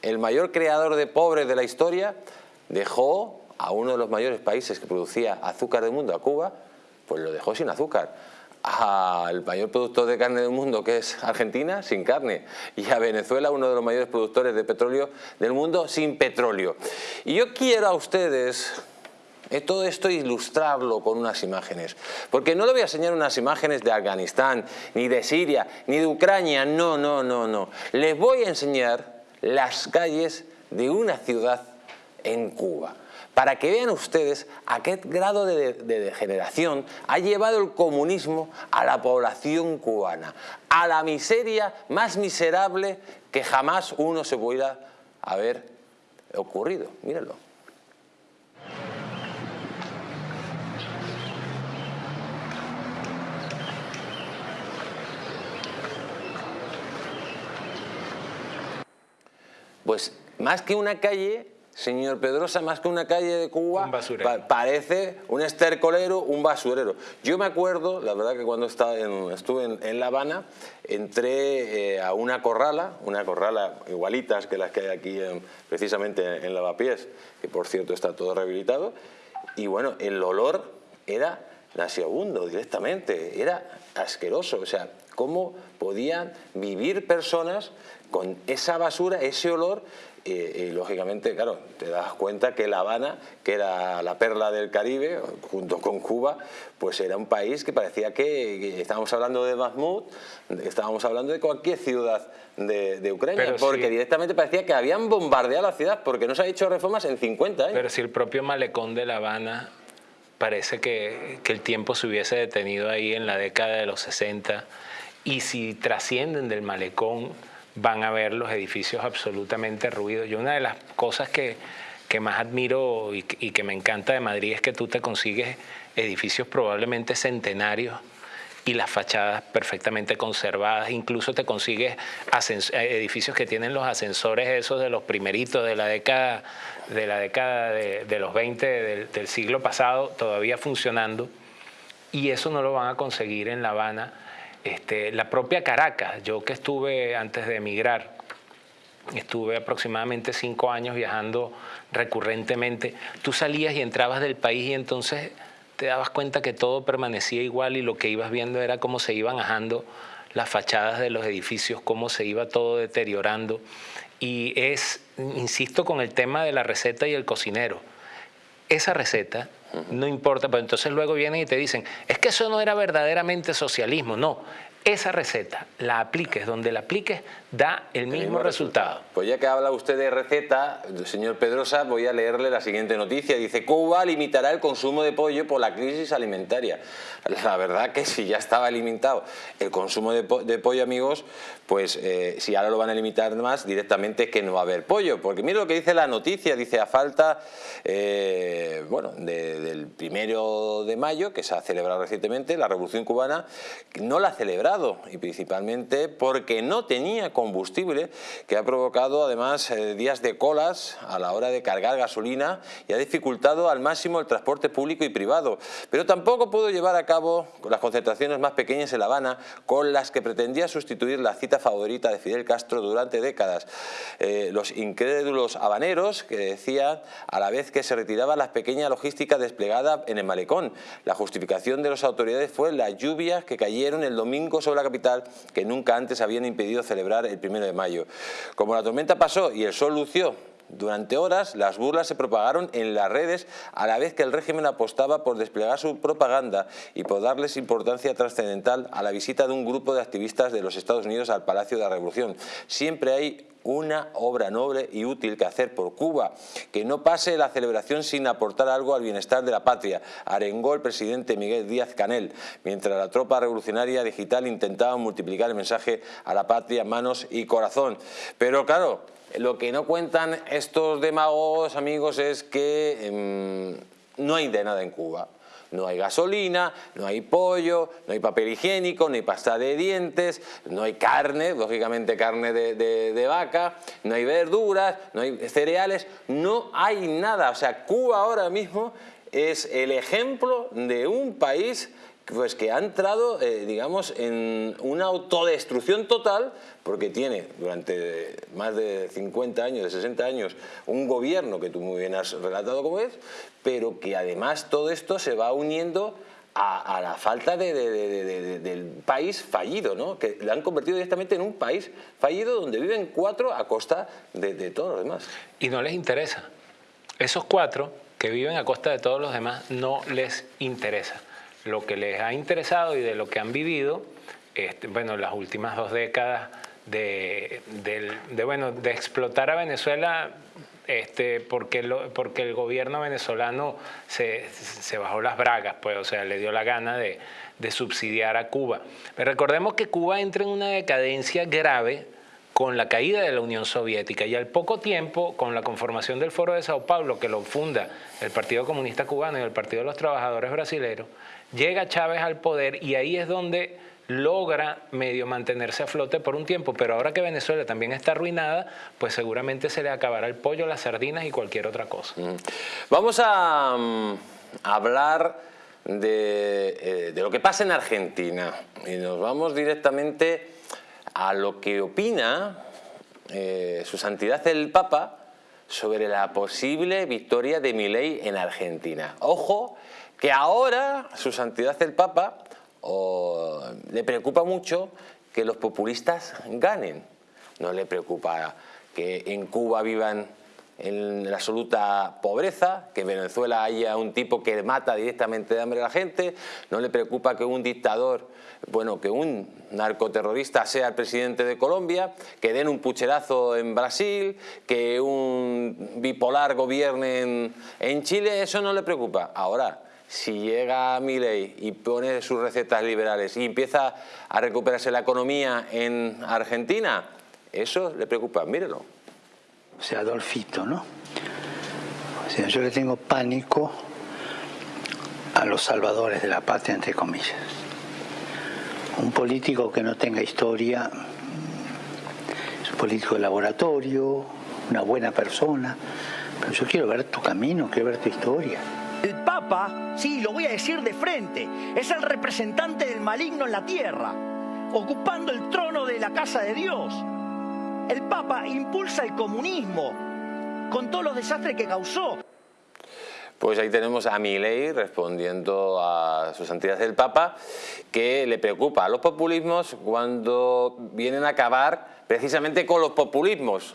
S1: el mayor creador de pobres de la historia, dejó a uno de los mayores países que producía azúcar del mundo, a Cuba, pues lo dejó sin azúcar. Al mayor productor de carne del mundo, que es Argentina, sin carne. Y a Venezuela, uno de los mayores productores de petróleo del mundo, sin petróleo. Y yo quiero a ustedes todo esto ilustrarlo con unas imágenes. Porque no le voy a enseñar unas imágenes de Afganistán, ni de Siria, ni de Ucrania, no, no, no, no. Les voy a enseñar las calles de una ciudad en Cuba para que vean ustedes a qué grado de, degeneración ha llevado el comunismo a la población cubana, a la miseria más miserable que jamás uno se pudiera haber ocurrido. Mírenlo. Pues más que una calle, señor Pedrosa, más que una calle de Cuba, parece un estercolero, un basurero. Yo me acuerdo, la verdad que cuando estaba estuve en, La Habana, entré eh, a una corrala, una corrala igualitas que las que hay aquí precisamente en Lavapiés, que por cierto está todo rehabilitado, y bueno, el olor era nauseabundo directamente, era asqueroso, o sea, cómo podían vivir personas con esa basura, ese olor, y lógicamente, claro, te das cuenta que La Habana, que era la perla del Caribe, junto con Cuba, pues era un país que parecía que, estábamos hablando de Mahmoud, estábamos hablando de cualquier ciudad de, Ucrania, porque directamente parecía que habían bombardeado la ciudad, porque no se ha hecho reformas en 50 años.
S2: Pero si el propio malecón de La Habana parece que, que el tiempo se hubiese detenido ahí en la década de los 60, y si trascienden del malecón van a ver los edificios absolutamente ruidos. Y una de las cosas que, que más admiro y, que me encanta de Madrid es que tú te consigues edificios probablemente centenarios y las fachadas perfectamente conservadas, incluso te consigues edificios que tienen los ascensores esos de los primeritos de la década de, la década de, los 20 del, del siglo pasado todavía funcionando y eso no lo van a conseguir en La Habana este, la propia Caracas, yo que estuve antes de emigrar, estuve aproximadamente cinco años viajando recurrentemente, tú salías y entrabas del país y entonces te dabas cuenta que todo permanecía igual y lo que ibas viendo era cómo se iban ajando las fachadas de los edificios, cómo se iba todo deteriorando. Y es, insisto, con el tema de la receta y el cocinero. Esa receta no importa, pero entonces luego vienen y te dicen, es que eso no era verdaderamente socialismo, no, esa receta la apliques donde la apliques da el mismo, resultado.
S1: Pues ya que habla usted de receta, señor Pedrosa, voy a leerle la siguiente noticia. Dice, Cuba limitará el consumo de pollo por la crisis alimentaria. La verdad que si ya estaba limitado el consumo de, pollo, amigos, pues eh, si ahora lo van a limitar más, directamente es que no va a haber pollo. Porque mire lo que dice la noticia, dice a falta, eh, bueno, del primero de mayo, que se ha celebrado recientemente, la Revolución Cubana, no la celebra afectado y principalmente porque no tenía combustible que ha provocado además eh, días de colas a la hora de cargar gasolina y ha dificultado al máximo el transporte público y privado. Pero tampoco pudo llevar a cabo las concentraciones más pequeñas en La Habana con las que pretendía sustituir la cita favorita de Fidel Castro durante décadas. Eh, los incrédulos habaneros que decían a la vez que se retiraba la pequeña logística desplegada en el malecón. La justificación de las autoridades fue las lluvias que cayeron el domingo sobre la capital que nunca antes habían impedido celebrar el primero de mayo. Como la tormenta pasó y el sol lució durante horas las burlas se propagaron en las redes a la vez que el régimen apostaba por desplegar su propaganda y por darles importancia trascendental a la visita de un grupo de activistas de los Estados Unidos al Palacio de la Revolución. Siempre hay una obra noble y útil que hacer por Cuba, que no pase la celebración sin aportar algo al bienestar de la patria, arengó el presidente Miguel Díaz Canel, mientras la tropa revolucionaria digital intentaba multiplicar el mensaje a la patria, manos y corazón. Pero claro, lo que no cuentan estos demagogos, amigos, es que em, no hay de nada en Cuba. No hay gasolina, no hay pollo, no hay papel higiénico, no hay pasta de dientes, no hay carne, lógicamente carne de, vaca, no hay verduras, no hay cereales, no hay nada. O sea, Cuba ahora mismo es el ejemplo de un país pues que ha entrado, eh, digamos, en una autodestrucción total porque tiene durante más de 50 años, de 60 años, un gobierno que tú muy bien has relatado como es, pero que además todo esto se va uniendo a, la falta del país fallido, ¿no? que le han convertido directamente en un país fallido donde viven cuatro a costa de, de todos los demás.
S2: Y no les interesa. Esos cuatro que viven a costa de todos los demás no les interesa. Lo que les ha interesado y de lo que han vivido, este, bueno, las últimas dos décadas de, bueno, de explotar a Venezuela este, porque, porque el gobierno venezolano se, bajó las bragas, pues, o sea, le dio la gana de, subsidiar a Cuba. Pero recordemos que Cuba entra en una decadencia grave con la caída de la Unión Soviética y al poco tiempo, con la conformación del Foro de Sao Paulo, que lo funda el Partido Comunista Cubano y el Partido de los Trabajadores Brasileños, llega Chávez al poder y ahí es donde logra medio mantenerse a flote por un tiempo, pero ahora que Venezuela también está arruinada, pues seguramente se le acabará el pollo, las sardinas y cualquier otra cosa. Mm.
S1: Vamos a mm, hablar eh, de, lo que pasa en Argentina y nos vamos directamente a lo que opina eh, su santidad el Papa sobre la posible victoria de Milei en Argentina. Ojo, que ahora su santidad el Papa o le preocupa mucho que los populistas ganen. No le preocupa que en Cuba vivan en la absoluta pobreza, que en Venezuela haya un tipo que mata directamente de hambre a la gente, no le preocupa que un dictador, bueno, que un narcoterrorista sea el presidente de Colombia, que den un pucherazo en Brasil, que un bipolar gobierne en, en Chile, eso no le preocupa. Ahora, si llega Milei y pone sus recetas liberales y empieza a recuperarse la economía en Argentina, eso le preocupa, mírelo.
S10: O sea, Adolfito, ¿no? O sea, yo le tengo pánico a los salvadores de la patria, entre comillas. Un político que no tenga historia es un político de laboratorio, una buena persona, pero yo quiero ver tu camino, quiero ver tu historia.
S11: El Papa, sí, lo voy a decir de frente, es el representante del maligno en la tierra, ocupando el trono de la casa de Dios. El Papa impulsa el comunismo con todos los desastres que causó.
S1: Pues ahí tenemos a Milei respondiendo a su santidad del Papa, que le preocupa a los populismos cuando vienen a acabar precisamente con los populismos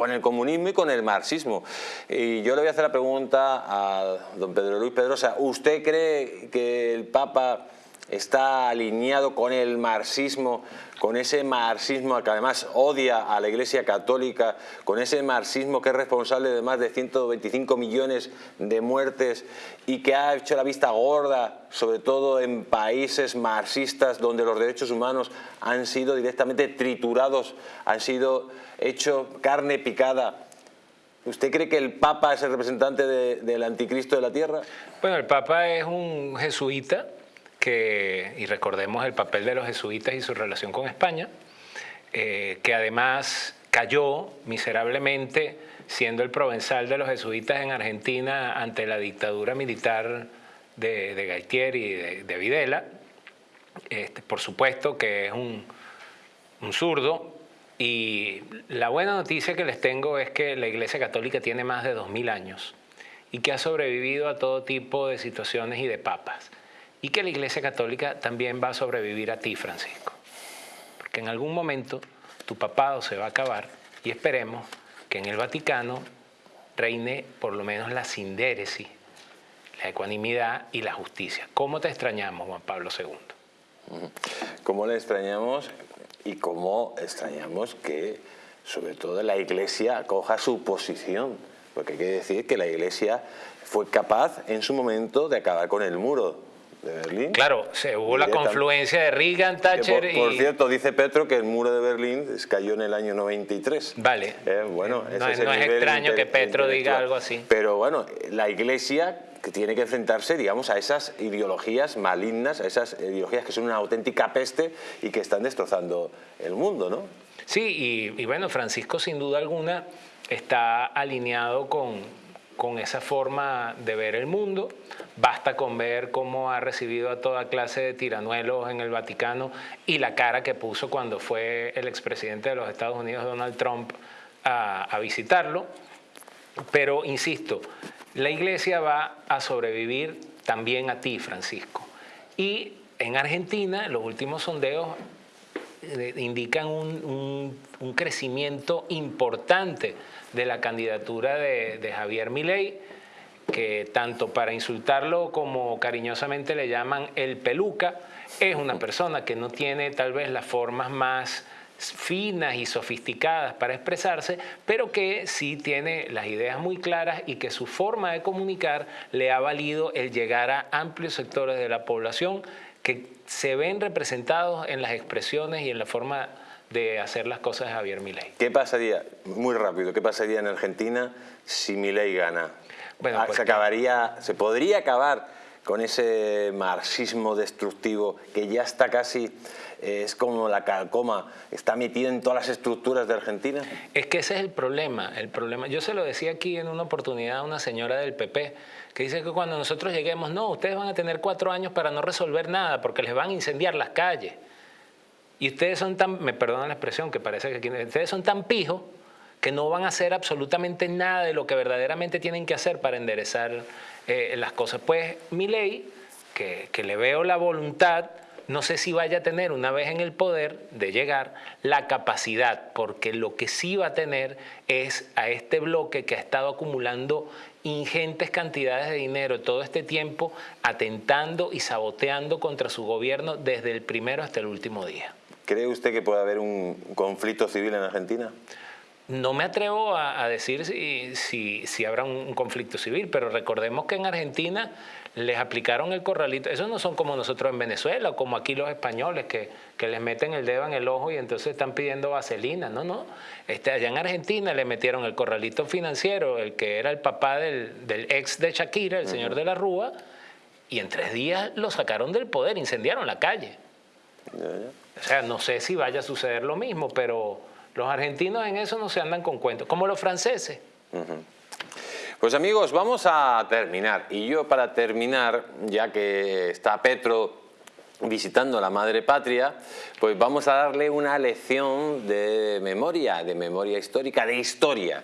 S1: con el comunismo y con el marxismo. Y yo le voy a hacer la pregunta a don Pedro Luis Pedrosa. ¿Usted cree que el Papa está alineado con el marxismo, con ese marxismo que además odia a la Iglesia Católica, con ese marxismo que es responsable de más de 125 millones de muertes y que ha hecho la vista gorda, sobre todo en países marxistas donde los derechos humanos han sido directamente triturados, han sido hecho carne picada. ¿Usted cree que el Papa es el representante del anticristo de la tierra?
S2: Bueno, el Papa es un jesuita y recordemos el papel de los jesuitas y su relación con España, eh, que además cayó miserablemente siendo el provenzal de los jesuitas en Argentina ante la dictadura militar de, de y de, Videla. Este, por supuesto que es un, un zurdo, y la buena noticia que les tengo es que la Iglesia Católica tiene más de 2.000 años y que ha sobrevivido a todo tipo de situaciones y de papas. Y que la Iglesia Católica también va a sobrevivir a ti, Francisco. Porque en algún momento tu papado se va a acabar y esperemos que en el Vaticano reine por lo menos la sindéresis, la ecuanimidad y la justicia. ¿Cómo te extrañamos, Juan Pablo II?
S1: ¿Cómo le extrañamos? Y cómo extrañamos que, sobre todo, la Iglesia coja su posición. Porque hay que decir que la Iglesia fue capaz en su momento de acabar con el muro de Berlín.
S2: Claro, se hubo la confluencia de Reagan, Thatcher
S1: por, por, cierto, dice Petro que el muro de Berlín cayó en el año 93.
S2: Vale.
S1: Eh, bueno,
S2: no, es, extraño que Petro diga algo así.
S1: Pero bueno, la Iglesia que tiene que enfrentarse, digamos, a esas ideologías malignas, a esas ideologías que son una auténtica peste y que están destrozando el mundo, ¿no?
S2: Sí, y, bueno, Francisco sin duda alguna está alineado con, con esa forma de ver el mundo. Basta con ver cómo ha recibido a toda clase de tiranuelos en el Vaticano y la cara que puso cuando fue el expresidente de los Estados Unidos, Donald Trump, a, visitarlo. Pero, insisto, la iglesia va a sobrevivir también a ti, Francisco. Y en Argentina, los últimos sondeos eh, indican un, crecimiento importante de la candidatura de, Javier Milei, que tanto para insultarlo como cariñosamente le llaman el peluca, es una persona que no tiene tal vez las formas más finas y sofisticadas para expresarse, pero que sí tiene las ideas muy claras y que su forma de comunicar le ha valido el llegar a amplios sectores de la población que se ven representados en las expresiones y en la forma de hacer las cosas de Javier Milei.
S1: ¿Qué pasaría, muy rápido, qué pasaría en Argentina si Milei gana? Bueno, ah, pues se acabaría, se podría acabar con ese marxismo destructivo que ya está casi es como la calcoma, está metida en todas las estructuras de Argentina.
S2: Es que ese es el problema, el problema. Yo se lo decía aquí en una oportunidad a una señora del PP, que dice que cuando nosotros lleguemos, no, ustedes van a tener cuatro años para no resolver nada, porque les van a incendiar las calles. Y ustedes son tan, me perdonan la expresión, que parece que ustedes son tan pijos que no van a hacer absolutamente nada de lo que verdaderamente tienen que hacer para enderezar eh, las cosas. Pues mi ley, que le veo la voluntad, no sé si vaya a tener una vez en el poder de llegar la capacidad, porque lo que sí va a tener es a este bloque que ha estado acumulando ingentes cantidades de dinero todo este tiempo, atentando y saboteando contra su gobierno desde el primero hasta el último día.
S1: ¿Cree usted que puede haber un conflicto civil en Argentina?
S2: No me atrevo a, decir si, si, si, habrá un conflicto civil, pero recordemos que en Argentina les aplicaron el corralito. Esos no son como nosotros en Venezuela, como aquí los españoles, que, que les meten el dedo en el ojo y entonces están pidiendo vaselina. No, no. Este, allá en Argentina le metieron el corralito financiero, el que era el papá del, del ex de Shakira, el señor de la Rúa, y en tres días lo sacaron del poder, incendiaron la calle. O sea, no sé si vaya a suceder lo mismo, pero los argentinos en eso no se andan con cuentos, como los franceses.
S1: Pues amigos, vamos a terminar. Y yo para terminar, ya que está Petro visitando la madre patria, pues vamos a darle una lección de memoria, de memoria histórica, de historia.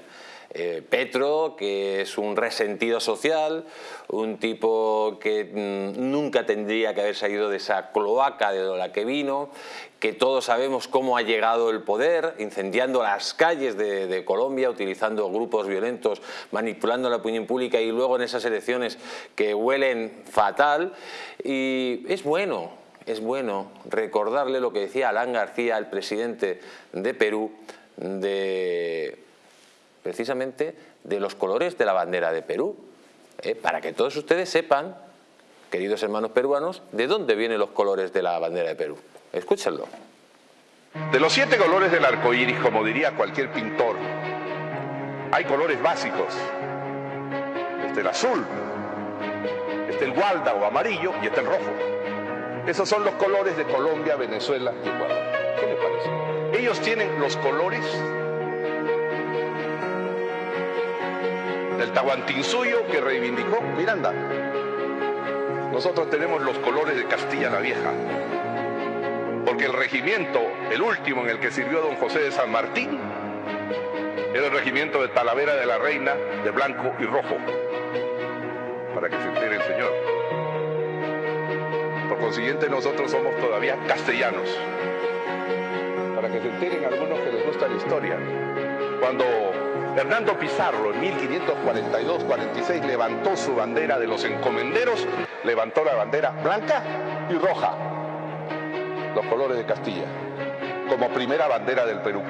S1: Eh, Petro, que es un resentido social, un tipo que mm, nunca tendría que haber salido de esa cloaca de la que vino, que todos sabemos cómo ha llegado el poder, incendiando las calles de, Colombia, utilizando grupos violentos, manipulando la opinión pública y luego en esas elecciones que huelen fatal. Y es bueno, es bueno recordarle lo que decía Alan García, el presidente de Perú, de precisamente de los colores de la bandera de Perú, ¿eh? para que todos ustedes sepan, queridos hermanos peruanos, de dónde vienen los colores de la bandera de Perú. Escúchenlo.
S12: De los siete colores del arco iris, como diría cualquier pintor, hay colores básicos. Este el azul, este el gualda o amarillo y este el rojo. Esos son los colores de Colombia, Venezuela y Ecuador. ¿Qué le parece? Ellos tienen los colores del Tahuantinsuyo que reivindicó Miranda. Nosotros tenemos los colores de Castilla la Vieja, porque el regimiento, el último en el que sirvió don José de San Martín, era el regimiento de Talavera de la Reina de blanco y rojo, para que se entere el señor. Por consiguiente nosotros somos todavía castellanos, para que se enteren algunos que les gusta la historia. Cuando Hernando Pizarro en 1542-46 levantó su bandera de los encomenderos, levantó la bandera blanca y roja, los colores de Castilla, como primera bandera del Perú.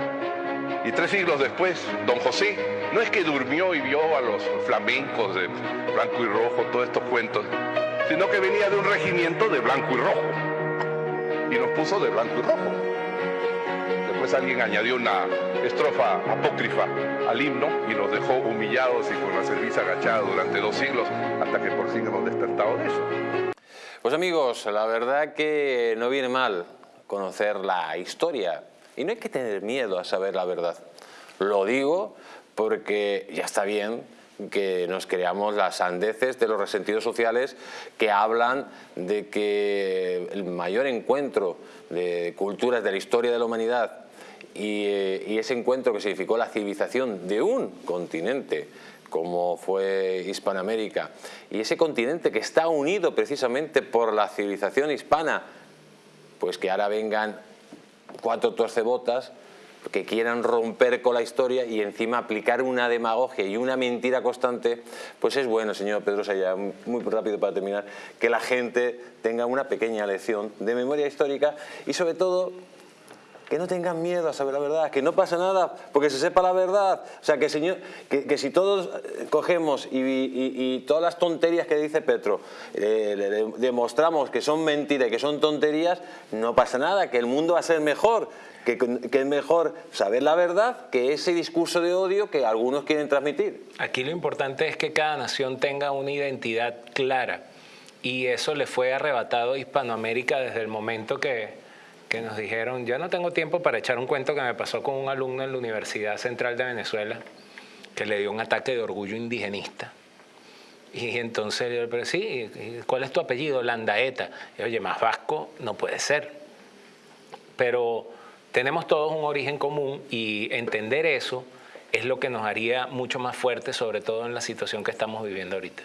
S12: Y tres siglos después, don José no es que durmió y vio a los flamencos de blanco y rojo, todos estos cuentos, sino que venía de un regimiento de blanco y rojo. Y nos puso de blanco y rojo. Después alguien añadió una estrofa apócrifa al himno y nos dejó humillados y con la cerviz agachada durante dos siglos hasta que por fin hemos despertado de eso.
S1: Pues amigos, la verdad que no viene mal conocer la historia y no hay que tener miedo a saber la verdad. Lo digo porque ya está bien que nos creamos las sandeces de los resentidos sociales que hablan de que el mayor encuentro de culturas de la historia de la humanidad y, y ese encuentro que significó la civilización de un continente como fue Hispanoamérica, y ese continente que está unido precisamente por la civilización hispana, pues que ahora vengan cuatro torcebotas que quieran romper con la historia y encima aplicar una demagogia y una mentira constante, pues es bueno, señor Pedro Sayá, muy rápido para terminar, que la gente tenga una pequeña lección de memoria histórica y sobre todo que no tengan miedo a saber la verdad, que no pasa nada porque se sepa la verdad. O sea, que, señor, que, si todos eh, cogemos y, todas las tonterías que dice Petro eh, le, demostramos que son mentiras y que son tonterías, no pasa nada, que el mundo va a ser mejor, que, que es mejor saber la verdad que ese discurso de odio que algunos quieren transmitir.
S2: Aquí lo importante es que cada nación tenga una identidad clara y eso le fue arrebatado a Hispanoamérica desde el momento que que nos dijeron, yo no tengo tiempo para echar un cuento que me pasó con un alumno en la Universidad Central de Venezuela, que le dio un ataque de orgullo indigenista. Y entonces yo, pero sí, ¿cuál es tu apellido? Landaeta. Y oye, más vasco no puede ser. Pero tenemos todos un origen común y entender eso es lo que nos haría mucho más fuertes, sobre todo en la situación que estamos viviendo ahorita.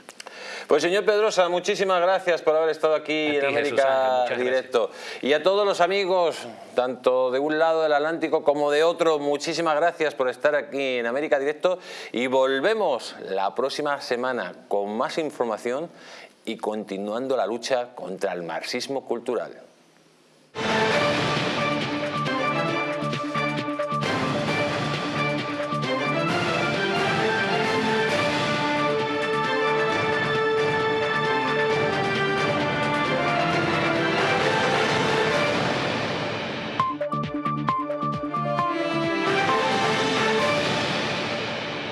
S1: Pues señor Pedrosa, muchísimas gracias por haber estado aquí en América Directo. Y a todos los amigos, tanto de un lado del Atlántico como de otro, muchísimas gracias por estar aquí en América Directo y volvemos la próxima semana con más información y continuando la lucha contra el marxismo cultural.